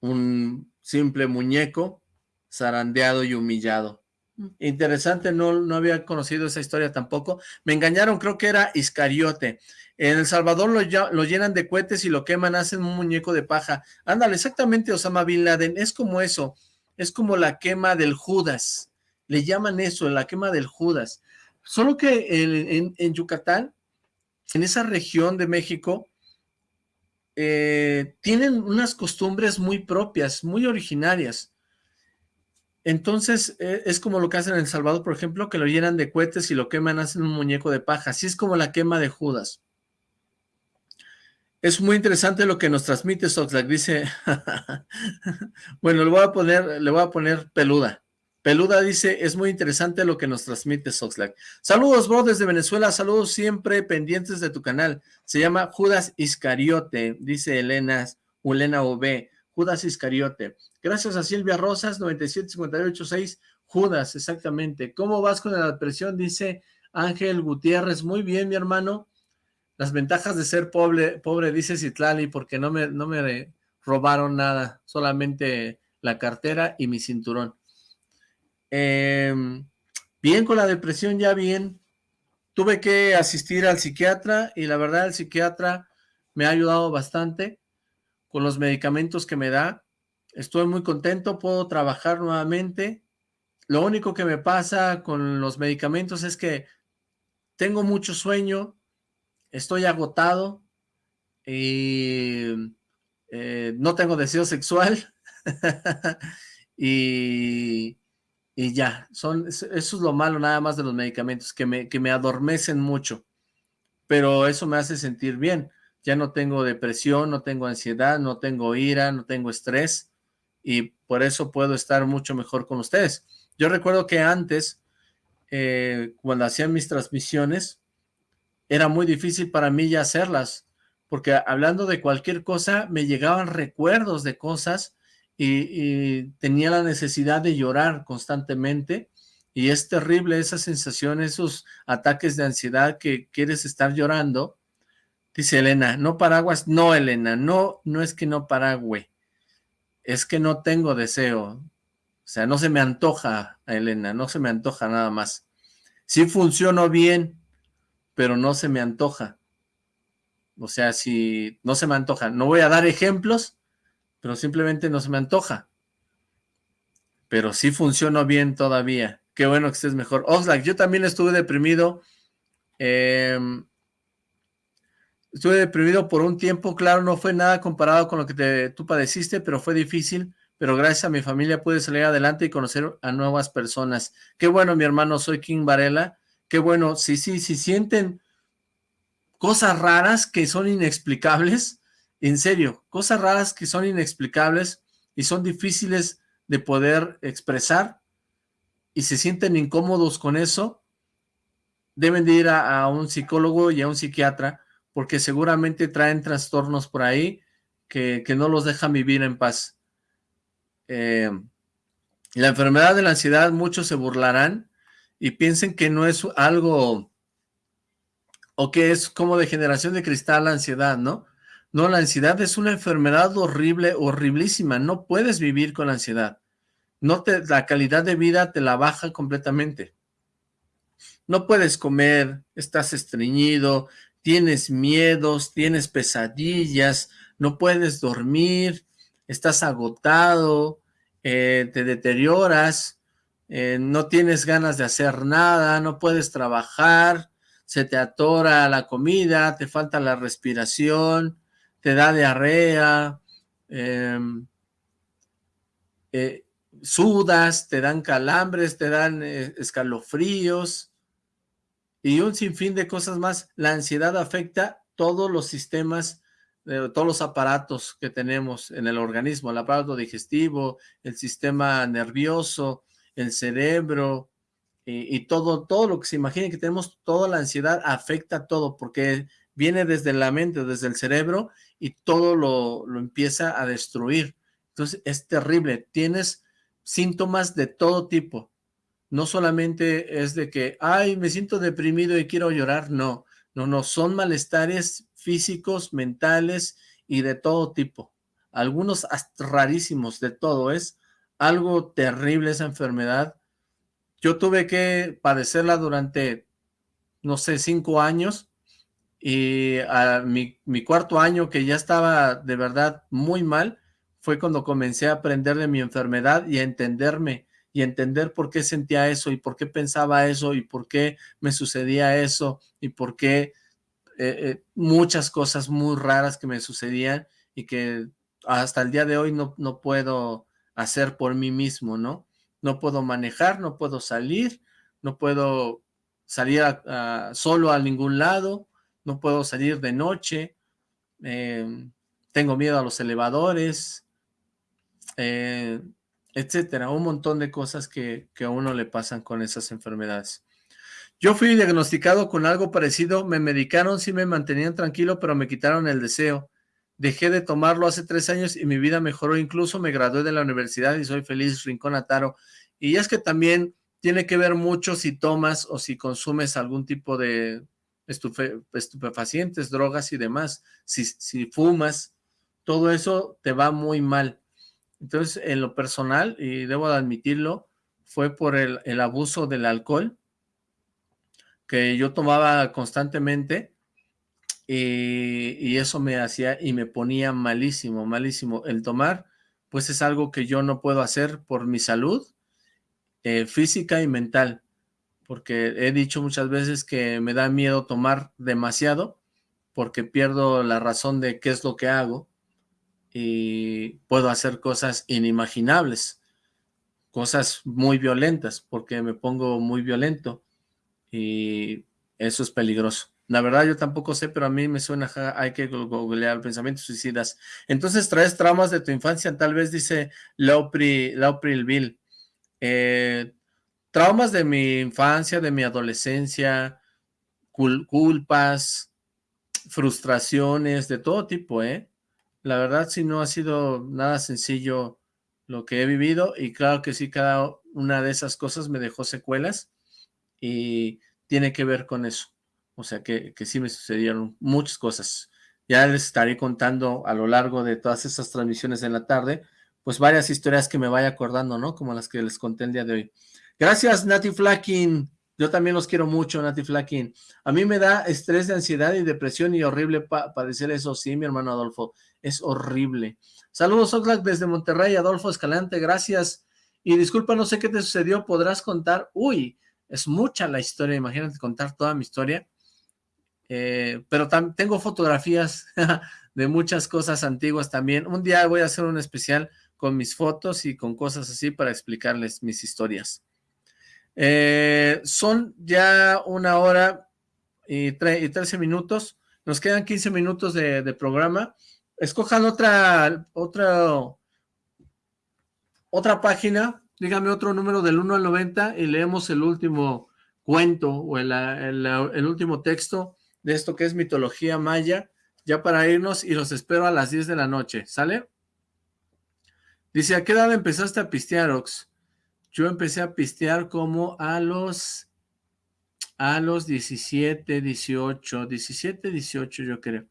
un simple muñeco zarandeado y humillado. Mm. Interesante, no, no había conocido esa historia tampoco. Me engañaron, creo que era Iscariote. En El Salvador lo, lo, llenan de cohetes y lo queman, hacen un muñeco de paja. Ándale, exactamente Osama Bin Laden, es como eso, es como la quema del Judas. Le llaman eso, la quema del Judas. Solo que en, en Yucatán, en esa región de México, eh, tienen unas costumbres muy propias, muy originarias. Entonces, eh, es como lo que hacen en El Salvador, por ejemplo, que lo llenan de cohetes y lo queman, hacen un muñeco de paja. Así es como la quema de Judas. Es muy interesante lo que nos transmite Soxlack, dice, bueno, le voy a poner, le voy a poner peluda. Peluda dice, es muy interesante lo que nos transmite Soxlack. Saludos, bro, desde Venezuela, saludos siempre pendientes de tu canal. Se llama Judas Iscariote, dice Elena, Ulena OB, Judas Iscariote. Gracias a Silvia Rosas, 97586, Judas, exactamente. ¿Cómo vas con la depresión? Dice Ángel Gutiérrez, muy bien, mi hermano. Las ventajas de ser pobre, pobre dice Citlali, porque no me, no me robaron nada, solamente la cartera y mi cinturón. Em, bien con la depresión, ya bien. Tuve que asistir al psiquiatra y la verdad el psiquiatra me ha ayudado bastante con los medicamentos que me da. Estoy muy contento, puedo trabajar nuevamente. Lo único que me pasa con los medicamentos es que tengo mucho sueño, estoy agotado y eh, no tengo deseo sexual y y ya, son, eso es lo malo nada más de los medicamentos, que me, que me adormecen mucho, pero eso me hace sentir bien, ya no tengo depresión, no tengo ansiedad, no tengo ira, no tengo estrés, y por eso puedo estar mucho mejor con ustedes. Yo recuerdo que antes, eh, cuando hacían mis transmisiones, era muy difícil para mí ya hacerlas, porque hablando de cualquier cosa, me llegaban recuerdos de cosas y, tenía la necesidad de llorar constantemente y es terrible esa sensación, esos ataques de ansiedad que quieres estar llorando. Dice Elena, no paraguas, no Elena, no, no es que no paragüe, es que no tengo deseo, o sea, no se me antoja, Elena, no se me antoja nada más. Sí funcionó bien, pero no se me antoja. O sea, si no se me antoja, no voy a dar ejemplos, pero simplemente no se me antoja. Pero sí funcionó bien todavía. Qué bueno que estés mejor. Oxlack, yo también estuve deprimido. Em, estuve deprimido por un tiempo, claro, no fue nada comparado con lo que tú padeciste, pero fue difícil, pero gracias a mi familia pude salir adelante y conocer a nuevas personas. Qué bueno, mi hermano, soy King Varela, qué bueno, sí, sí, sí sienten cosas raras que son inexplicables, en serio, cosas raras que son inexplicables y son difíciles de poder expresar y se sienten incómodos con eso, deben de ir a, un psicólogo y a un psiquiatra porque seguramente traen trastornos por ahí que, no los dejan vivir en paz. Eh, la enfermedad de la ansiedad, muchos se burlarán y piensen que no es algo o que es como de generación de cristal la ansiedad, ¿no? No, la ansiedad es una enfermedad horrible, horriblísima. No puedes vivir con ansiedad. No te, la calidad de vida te la baja completamente. No puedes comer, estás estreñido, tienes miedos, tienes pesadillas, no puedes dormir, estás agotado, eh, te deterioras, eh, no tienes ganas de hacer nada, no puedes trabajar, se te atora la comida, te falta la respiración, te da diarrea, em, eh, sudas, te dan calambres, te dan eh, escalofríos y un sinfín de cosas más. La ansiedad afecta todos los sistemas, todos los aparatos que tenemos en el organismo, el aparato digestivo, el sistema nervioso, el cerebro, y, todo, todo lo que se imagine que tenemos, toda la ansiedad afecta todo, porque viene desde la mente, desde el cerebro, y todo lo, lo empieza a destruir. Entonces es terrible, tienes síntomas de todo tipo, no solamente es de que, ay, me siento deprimido y quiero llorar, no, no, no, son malestares físicos, mentales y de todo tipo, algunos rarísimos, de todo, es algo terrible esa enfermedad, yo tuve que padecerla durante, no sé, cinco años, y a mi, mi, cuarto año que ya estaba de verdad muy mal, fue cuando comencé a aprender de mi enfermedad y a entenderme, y entender por qué sentía eso, y por qué pensaba eso, y por qué me sucedía eso, y por qué eh, eh, muchas cosas muy raras que me sucedían, y que hasta el día de hoy no, no puedo hacer por mí mismo, ¿no? no puedo manejar, no puedo salir, no puedo salir solo a ningún lado, no puedo salir de noche, em, tengo miedo a los elevadores, eh, etcétera, un montón de cosas que, que a uno le pasan con esas enfermedades. Yo fui diagnosticado con algo parecido, me medicaron, sí me mantenían tranquilo, pero me quitaron el deseo. Dejé de tomarlo hace tres años y mi vida mejoró, incluso me gradué de la universidad y soy feliz, Rincón Ataro. Y es que también tiene que ver mucho si tomas o si consumes algún tipo de estupefacientes, drogas y demás. Si, si fumas, todo eso te va muy mal. Entonces, en lo personal, y debo de admitirlo, fue por el, el abuso del alcohol, que yo tomaba constantemente, y, eso me hacía y me ponía malísimo, malísimo. El tomar, pues es algo que yo no puedo hacer por mi salud eh, física y mental, porque he dicho muchas veces que me da miedo tomar demasiado, porque pierdo la razón de qué es lo que hago y puedo hacer cosas inimaginables, cosas muy violentas, porque me pongo muy violento y eso es peligroso. La verdad yo tampoco sé, pero a mí me suena, hay que googlear pensamientos suicidas. Entonces traes traumas de tu infancia, tal vez dice Laupri, Bill. Eh, traumas de mi infancia, de mi adolescencia, culpas, frustraciones, de todo tipo, ¿eh? La verdad sí no ha sido nada sencillo lo que he vivido y claro que sí, cada una de esas cosas me dejó secuelas y tiene que ver con eso. O sea que, que sí me sucedieron muchas cosas. Ya les estaré contando a lo largo de todas esas transmisiones en la tarde, pues varias historias que me vaya acordando, ¿no? Como las que les conté el día de hoy. Gracias, Nati Flakin. Yo también los quiero mucho, Nati Flakin. A mí me da estrés de ansiedad y depresión y horrible padecer eso. Sí, mi hermano Adolfo, es horrible. Saludos, Oxlack, desde Monterrey, Adolfo Escalante, gracias. Y disculpa, no sé qué te sucedió, podrás contar. Uy, es mucha la historia, imagínate contar toda mi historia. Eh, pero tengo fotografías de muchas cosas antiguas también. Un día voy a hacer un especial con mis fotos y con cosas así para explicarles mis historias. Eh, son ya una hora y, y 13 minutos. Nos quedan 15 minutos de, programa. Escojan otra, otra, otra página. Dígame otro número del 1 al 90 y leemos el último cuento o el, el, el último texto de esto que es mitología maya, ya para irnos y los espero a las 10 de la noche, ¿sale? Dice, ¿a qué edad empezaste a pistear, Ox? Yo empecé a pistear como a los, a los 17, 18, 17, 18 yo creo.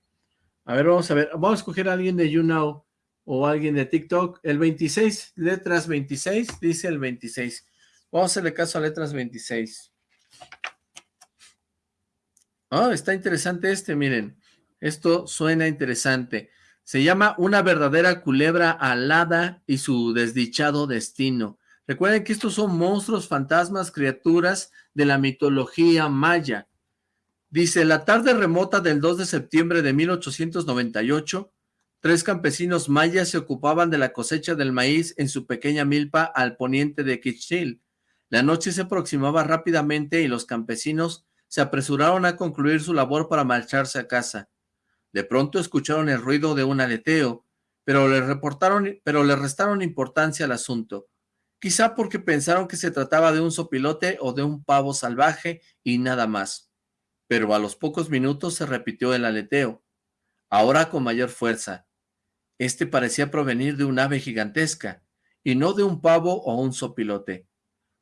A ver, vamos a ver, vamos a escoger a alguien de YouNow o alguien de TikTok. El 26, letras 26, dice el 26. Vamos a hacerle caso a letras 26. Oh, está interesante este, miren. Esto suena interesante. Se llama Una verdadera culebra alada y su desdichado destino. Recuerden que estos son monstruos, fantasmas, criaturas de la mitología maya. Dice, la tarde remota del 2 de septiembre de 1898, tres campesinos mayas se ocupaban de la cosecha del maíz en su pequeña milpa al poniente de Quichil. La noche se aproximaba rápidamente y los campesinos se apresuraron a concluir su labor para marcharse a casa. De pronto escucharon el ruido de un aleteo, pero le reportaron, pero le restaron importancia al asunto. Quizá porque pensaron que se trataba de un sopilote o de un pavo salvaje y nada más. Pero a los pocos minutos se repitió el aleteo, ahora con mayor fuerza. Este parecía provenir de un ave gigantesca, y no de un pavo o un sopilote.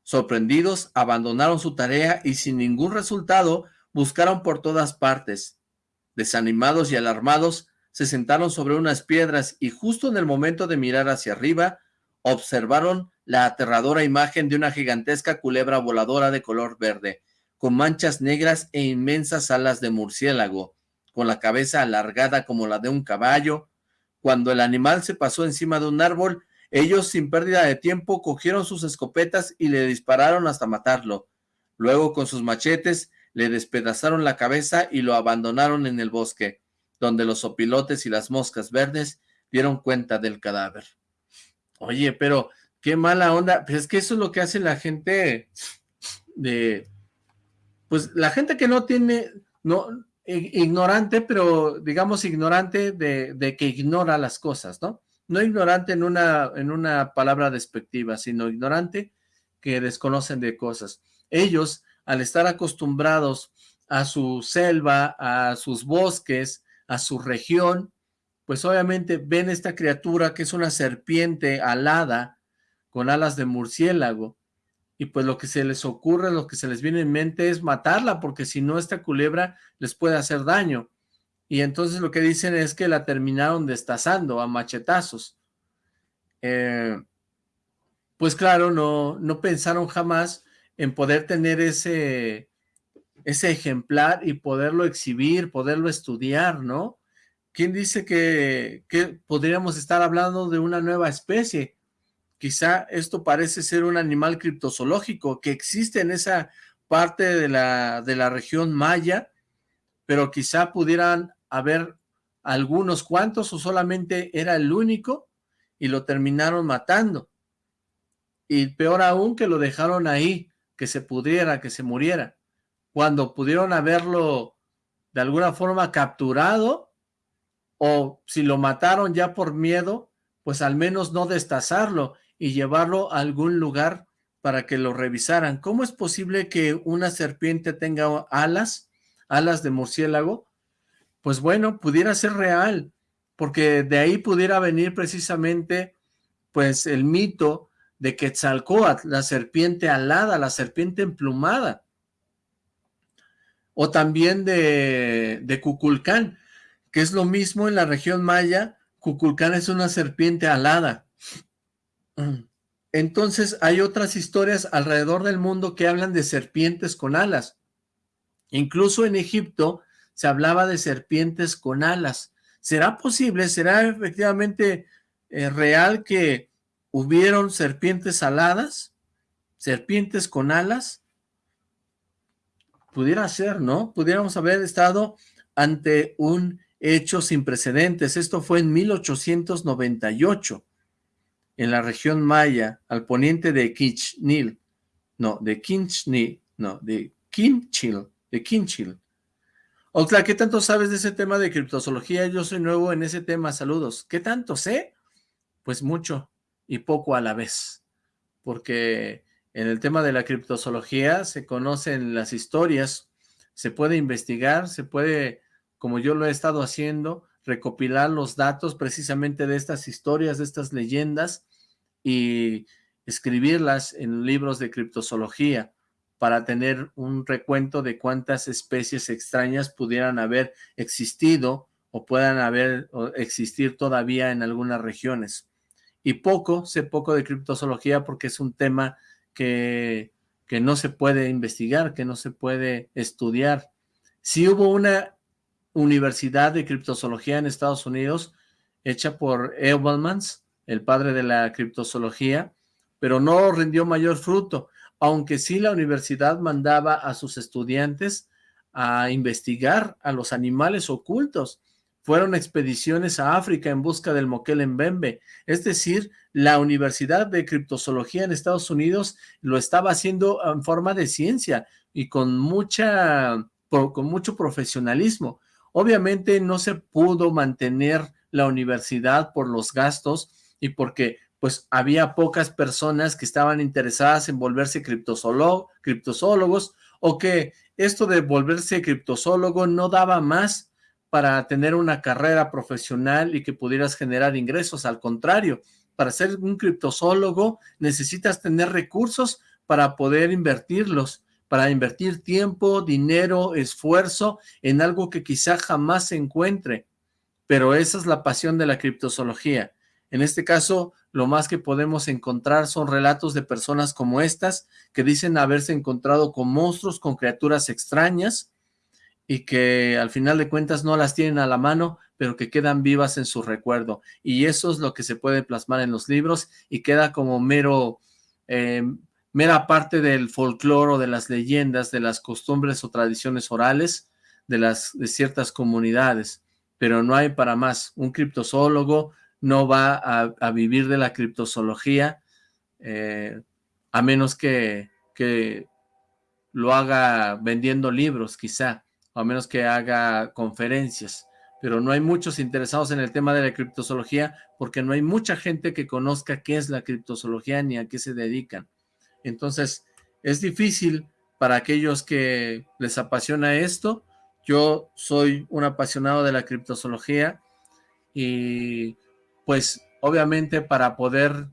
Sorprendidos, abandonaron su tarea y sin ningún resultado buscaron por todas partes. Desanimados y alarmados, se sentaron sobre unas piedras y justo en el momento de mirar hacia arriba, observaron la aterradora imagen de una gigantesca culebra voladora de color verde, con manchas negras e inmensas alas de murciélago, con la cabeza alargada como la de un caballo. Cuando el animal se pasó encima de un árbol, ellos sin pérdida de tiempo cogieron sus escopetas y le dispararon hasta matarlo. Luego con sus machetes le despedazaron la cabeza y lo abandonaron en el bosque, donde los opilotes y las moscas verdes dieron cuenta del cadáver. Oye, pero qué mala onda, pues es que eso es lo que hace la gente de, pues la gente que no tiene, no, ignorante, pero digamos ignorante de, de que ignora las cosas, ¿no? No ignorante en una, en una palabra despectiva, sino ignorante que desconocen de cosas. Ellos al estar acostumbrados a su selva, a sus bosques, a su región, pues obviamente ven esta criatura que es una serpiente alada con alas de murciélago, y pues lo que se les ocurre, lo que se les viene en mente es matarla, porque si no esta culebra les puede hacer daño. Y entonces lo que dicen es que la terminaron destazando a machetazos. Eh, pues claro, no, no pensaron jamás en poder tener ese, ese ejemplar y poderlo exhibir, poderlo estudiar, ¿no? ¿Quién dice que, que podríamos estar hablando de una nueva especie? Quizá esto parece ser un animal criptozoológico que existe en esa parte de la, de la región maya, pero quizá pudieran haber algunos cuantos o solamente era el único y lo terminaron matando. Y peor aún que lo dejaron ahí, que se pudiera, que se muriera, cuando pudieron haberlo de alguna forma capturado, o si lo mataron ya por miedo, pues al menos no destazarlo y llevarlo a algún lugar para que lo revisaran. ¿Cómo es posible que una serpiente tenga alas, alas de murciélago? Pues bueno, pudiera ser real, porque de ahí pudiera venir precisamente pues el mito de Quetzalcoatl, la serpiente alada, la serpiente emplumada. O también de, de Cuculcán, que es lo mismo en la región maya, Cuculcán es una serpiente alada. Entonces hay otras historias alrededor del mundo que hablan de serpientes con alas. Incluso en Egipto se hablaba de serpientes con alas. ¿Será posible? ¿Será efectivamente eh, real que ¿Hubieron serpientes aladas? ¿Serpientes con alas? Pudiera ser, ¿no? Pudiéramos haber estado ante un hecho sin precedentes. Esto fue en 1898, en la región maya, al poniente de Quichnil. No, de Quichnil, no, de Quinchil, de Quinchil. Oxla, ¿qué tanto sabes de ese tema de criptozoología? Yo soy nuevo en ese tema, saludos. ¿Qué tanto sé? Pues mucho y poco a la vez, porque en el tema de la criptozoología se conocen las historias, se puede investigar, se puede, como yo lo he estado haciendo, recopilar los datos precisamente de estas historias, de estas leyendas y escribirlas en libros de criptozoología para tener un recuento de cuántas especies extrañas pudieran haber existido o puedan haber existir todavía en algunas regiones y poco, sé poco de criptozoología porque es un tema que, que no se puede investigar, que no se puede estudiar. Sí hubo una universidad de criptozoología en Estados Unidos hecha por Edelmans, el padre de la criptozoología, pero no rindió mayor fruto, aunque sí la universidad mandaba a sus estudiantes a investigar a los animales ocultos fueron expediciones a África en busca del Moquel Es decir, la Universidad de Criptozoología en Estados Unidos lo estaba haciendo en forma de ciencia y con, mucha, con mucho profesionalismo. Obviamente no se pudo mantener la universidad por los gastos y porque pues había pocas personas que estaban interesadas en volverse criptozoólogos o que esto de volverse criptozoólogo no daba más para tener una carrera profesional y que pudieras generar ingresos. Al contrario, para ser un criptozoólogo necesitas tener recursos para poder invertirlos, para invertir tiempo, dinero, esfuerzo en algo que quizá jamás se encuentre. Pero esa es la pasión de la criptozoología. En este caso, lo más que podemos encontrar son relatos de personas como estas, que dicen haberse encontrado con monstruos, con criaturas extrañas, y que al final de cuentas no las tienen a la mano, pero que quedan vivas en su recuerdo. Y eso es lo que se puede plasmar en los libros y queda como mero, eh, mera parte del folclore o de las leyendas, de las costumbres o tradiciones orales de, las, de ciertas comunidades. Pero no hay para más. Un criptozoólogo no va a, vivir de la criptozoología eh, a menos que, que lo haga vendiendo libros, quizá, o a menos que haga conferencias pero no hay muchos interesados en el tema de la criptozoología porque no hay mucha gente que conozca qué es la criptozoología ni a qué se dedican. Entonces, es difícil para aquellos que les apasiona esto. Yo soy un apasionado de la criptozoología y pues obviamente para poder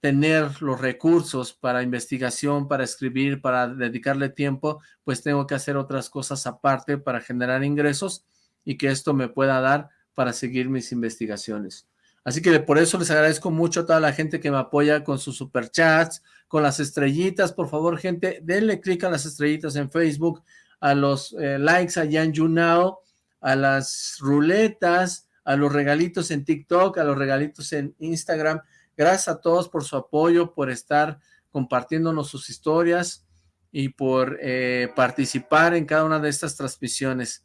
tener los recursos para investigación, para escribir, para dedicarle tiempo, pues tengo que hacer otras cosas aparte para generar ingresos y que esto me pueda dar para seguir mis investigaciones. Así que por eso les agradezco mucho a toda la gente que me apoya con sus superchats, con las estrellitas. Por favor, gente, denle clic a las estrellitas en Facebook, a los eh, likes allá en YouNow, a las ruletas, a los regalitos en TikTok, a los regalitos en Instagram. Gracias a todos por su apoyo, por estar compartiéndonos sus historias y por eh, participar en cada una de estas transmisiones.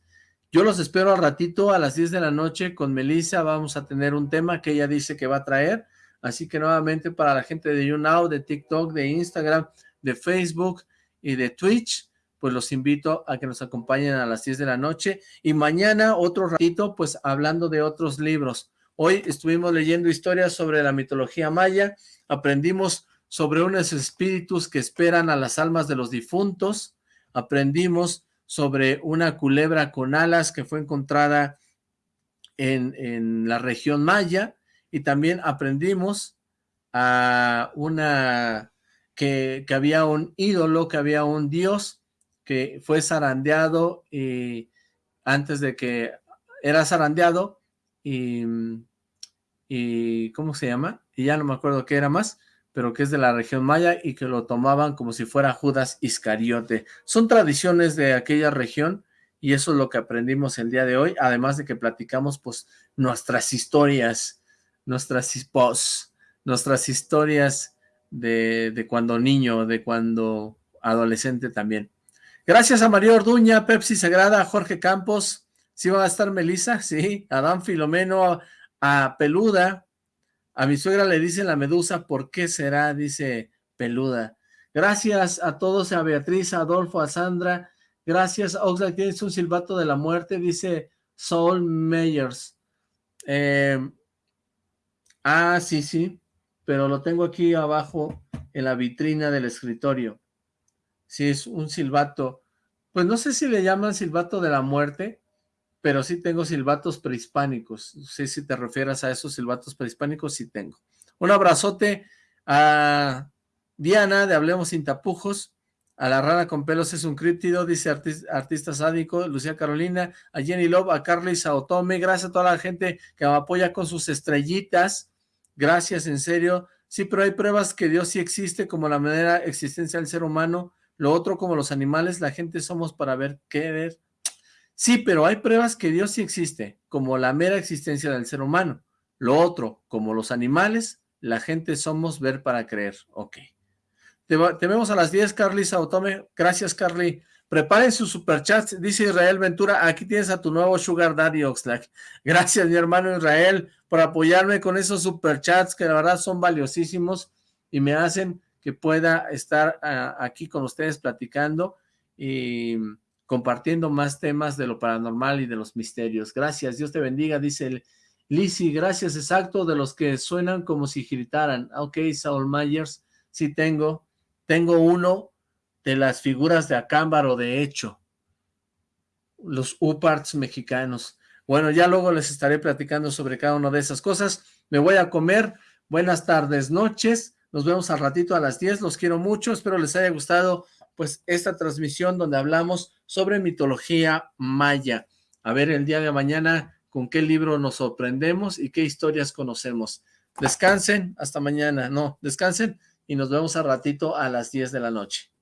Yo los espero al ratito a las 10 de la noche con Melissa. Vamos a tener un tema que ella dice que va a traer. Así que nuevamente para la gente de YouNow, de TikTok, de Instagram, de Facebook y de Twitch, pues los invito a que nos acompañen a las 10 de la noche. Y mañana otro ratito, pues hablando de otros libros. Hoy estuvimos leyendo historias sobre la mitología maya. Aprendimos sobre unos espíritus que esperan a las almas de los difuntos. Aprendimos sobre una culebra con alas que fue encontrada en, la región maya y también aprendimos a una que, había un ídolo, que había un dios que fue zarandeado y antes de que era zarandeado y, y ¿cómo se llama? Y ya no me acuerdo qué era más, pero que es de la región maya y que lo tomaban como si fuera Judas Iscariote. Son tradiciones de aquella región y eso es lo que aprendimos el día de hoy, además de que platicamos pues nuestras historias, nuestras, nuestras historias de, de cuando niño, de cuando adolescente también. Gracias a María Orduña, Pepsi Sagrada, Jorge Campos, ¿sí va a estar Melissa? Sí, Adán Filomeno, a Peluda, a mi suegra le dice la medusa, ¿por qué será? Dice peluda. Gracias a todos, a Beatriz, a Adolfo, a Sandra. Gracias, Oxlack, tienes un silbato de la muerte, dice Saul Meyers. Eh, ah, sí, sí, pero lo tengo aquí abajo en la vitrina del escritorio. Sí, es un silbato. Pues no sé si le llaman silbato de la muerte, pero sí tengo silbatos prehispánicos. No sé si te refieras a esos silbatos prehispánicos, sí tengo. Un abrazote a Diana de Hablemos Sin Tapujos, a la rana con pelos es un críptido, dice artista, sádico, Lucía Carolina, a Jenny Love, a Carly Saotome, gracias a toda la gente que me apoya con sus estrellitas, gracias, en serio, sí, pero hay pruebas que Dios sí existe, como la manera existencia del ser humano, lo otro como los animales, la gente somos para ver qué ver, Sí, pero hay pruebas que Dios sí existe, como la mera existencia del ser humano. Lo otro, como los animales, la gente somos ver para creer. Ok. Te, vemos a las 10, Carly Sautome. Gracias, Carly. Preparen sus superchats, dice Israel Ventura. Aquí tienes a tu nuevo Sugar Daddy Oxlack. Gracias, mi hermano Israel, por apoyarme con esos superchats que la verdad son valiosísimos y me hacen que pueda estar ah, aquí con ustedes platicando y compartiendo más temas de lo paranormal y de los misterios. Gracias, Dios te bendiga, dice Lizzy, gracias, exacto, de los que suenan como si gritaran. Ok, Saul Myers, sí tengo. Tengo uno de las figuras de Acámbaro, de hecho. Los UPARTs mexicanos. Bueno, ya luego les estaré platicando sobre cada una de esas cosas. Me voy a comer. Buenas tardes, noches. Nos vemos al ratito a las 10. Los quiero mucho. Espero les haya gustado pues esta transmisión donde hablamos sobre mitología maya. A ver el día de mañana con qué libro nos sorprendemos y qué historias conocemos. Descansen, hasta mañana. No, descansen y nos vemos al ratito a las 10 de la noche.